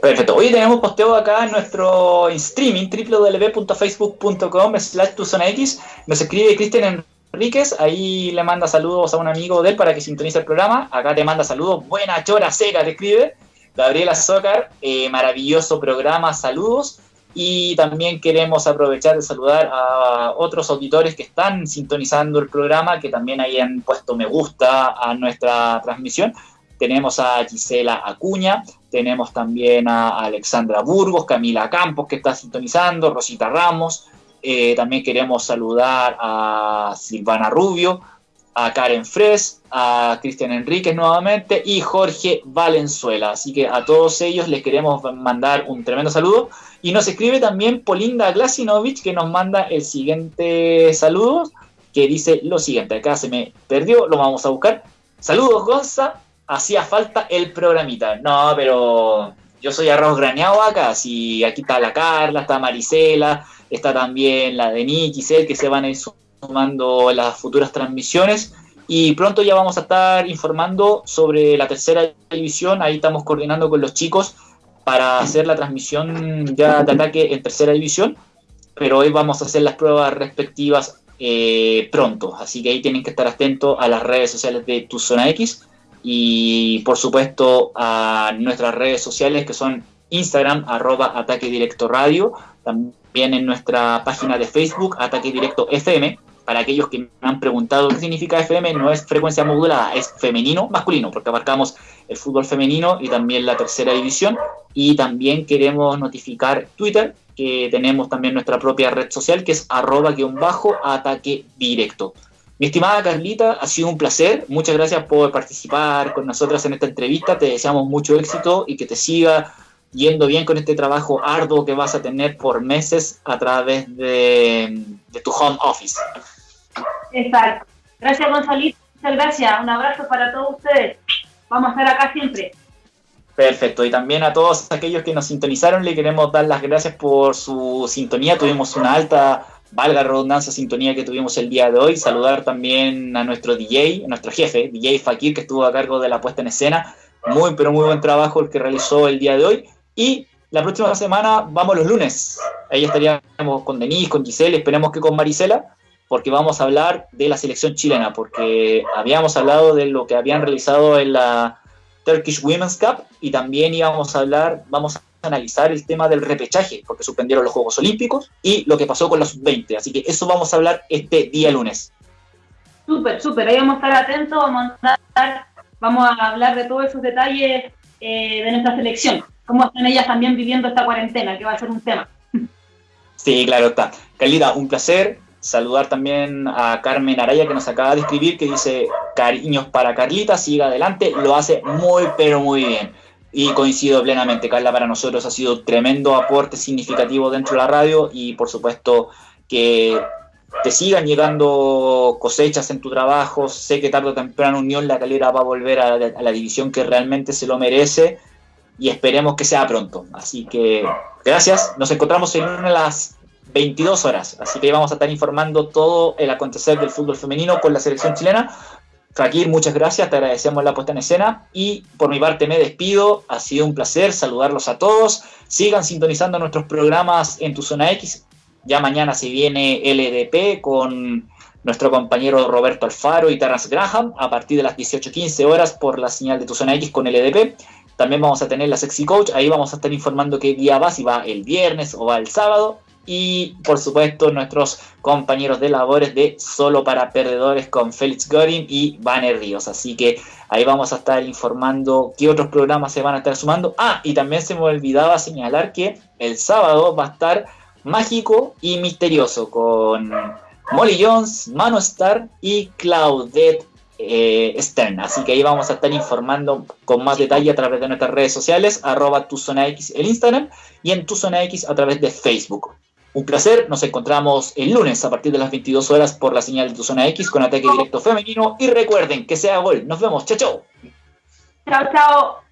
Perfecto. Hoy tenemos posteo acá en nuestro streaming www.facebook.com slash X. Nos escribe Cristian Enríquez, ahí le manda saludos a un amigo de él para que sintonice el programa. Acá te manda saludos, buena chora seca, te escribe. Gabriela Zócar, eh, maravilloso programa, saludos. Y también queremos aprovechar de saludar a otros auditores que están sintonizando el programa, que también hayan puesto me gusta a nuestra transmisión. Tenemos a Gisela Acuña, tenemos también a Alexandra Burgos, Camila Campos que está sintonizando, Rosita Ramos. Eh, también queremos saludar a Silvana Rubio, a Karen Fres, a Cristian Enríquez nuevamente y Jorge Valenzuela. Así que a todos ellos les queremos mandar un tremendo saludo. Y nos escribe también Polinda Glasinovich que nos manda el siguiente saludo, que dice lo siguiente. Acá se me perdió, lo vamos a buscar. Saludos, Gonza hacía falta el programita. No, pero yo soy arroz graneado acá. Si aquí está la Carla, está Marisela, está también la de y que se van a ir sumando las futuras transmisiones. Y pronto ya vamos a estar informando sobre la tercera división. Ahí estamos coordinando con los chicos para hacer la transmisión ya de ataque en tercera división. Pero hoy vamos a hacer las pruebas respectivas eh, pronto. Así que ahí tienen que estar atentos a las redes sociales de Tu Zona X y por supuesto a nuestras redes sociales que son Instagram, arroba Ataque Directo Radio, también en nuestra página de Facebook, Ataque Directo FM. Para aquellos que me han preguntado qué significa FM, no es frecuencia modulada, es femenino, masculino, porque abarcamos el fútbol femenino y también la tercera división. Y también queremos notificar Twitter, que tenemos también nuestra propia red social, que es arroba-ataque directo. Mi estimada Carlita, ha sido un placer. Muchas gracias por participar con nosotras en esta entrevista. Te deseamos mucho éxito y que te siga yendo bien con este trabajo arduo que vas a tener por meses a través de, tu home office. Exacto. Gracias, Gonzalito. Muchas gracias. Un abrazo para todos ustedes. Vamos a estar acá siempre. Perfecto. Y también a todos aquellos que nos sintonizaron, le queremos dar las gracias por su sintonía. Tuvimos una alta valga la redundancia, sintonía que tuvimos el día de hoy. Saludar también a nuestro DJ, a nuestro jefe, DJ Fakir, que estuvo a cargo de la puesta en escena. Muy, pero muy buen trabajo el que realizó el día de hoy. Y la próxima semana vamos los lunes. Ahí estaríamos con Denise, con Giselle, esperemos que con Marisela, porque vamos a hablar de la selección chilena, porque habíamos hablado de lo que habían realizado en la Turkish Women's Cup y también íbamos a hablar, vamos a analizar el tema del repechaje, porque suspendieron los Juegos Olímpicos y lo que pasó con los 20. Así que eso vamos a hablar este día lunes. Súper, súper. Ahí vamos a estar atentos, vamos a, vamos a hablar de todos esos detalles eh, de nuestra selección. ¿Cómo están ellas también viviendo esta cuarentena? Que va a ser un tema. Sí, claro está. Carlita, un placer saludar también a Carmen Araya que nos acaba de escribir, que dice cariños para Carlita, siga adelante, lo hace muy pero muy bien. Y coincido plenamente, Carla, para nosotros ha sido tremendo aporte significativo dentro de la radio y por supuesto que te sigan llegando cosechas en tu trabajo. Sé que tarde o temprano Unión La Calera va a volver a, la división que realmente se lo merece y esperemos que sea pronto. Así que gracias. Nos encontramos en una de las 22 horas. Así que vamos a estar informando todo el acontecer del fútbol femenino con la selección chilena. Fakir, muchas gracias, te agradecemos la puesta en escena y por mi parte me despido, ha sido un placer saludarlos a todos, sigan sintonizando nuestros programas en tu zona X, ya mañana se viene LDP con nuestro compañero Roberto Alfaro y Terrence Graham a partir de las 18.15 horas por la señal de tu zona X con LDP. También vamos a tener la Sexy Coach, ahí vamos a estar informando qué día va, si va el viernes o va el sábado y por supuesto nuestros compañeros de labores de Solo para Perdedores con Félix Gorin y Banner Ríos. Así que ahí vamos a estar informando qué otros programas se van a estar sumando. Ah, y también se me olvidaba señalar que el sábado va a estar mágico y misterioso con Molly Jones, Mano Star y Claudette eh, Stern. Así que ahí vamos a estar informando con más detalle a través de nuestras redes sociales, arroba tu zona X el Instagram y en tu zona X a través de Facebook. Un placer, nos encontramos el lunes a partir de las 22 horas por la señal de tu zona X con ataque directo femenino y recuerden que sea gol. Nos vemos, chao, chao. Chao, chao.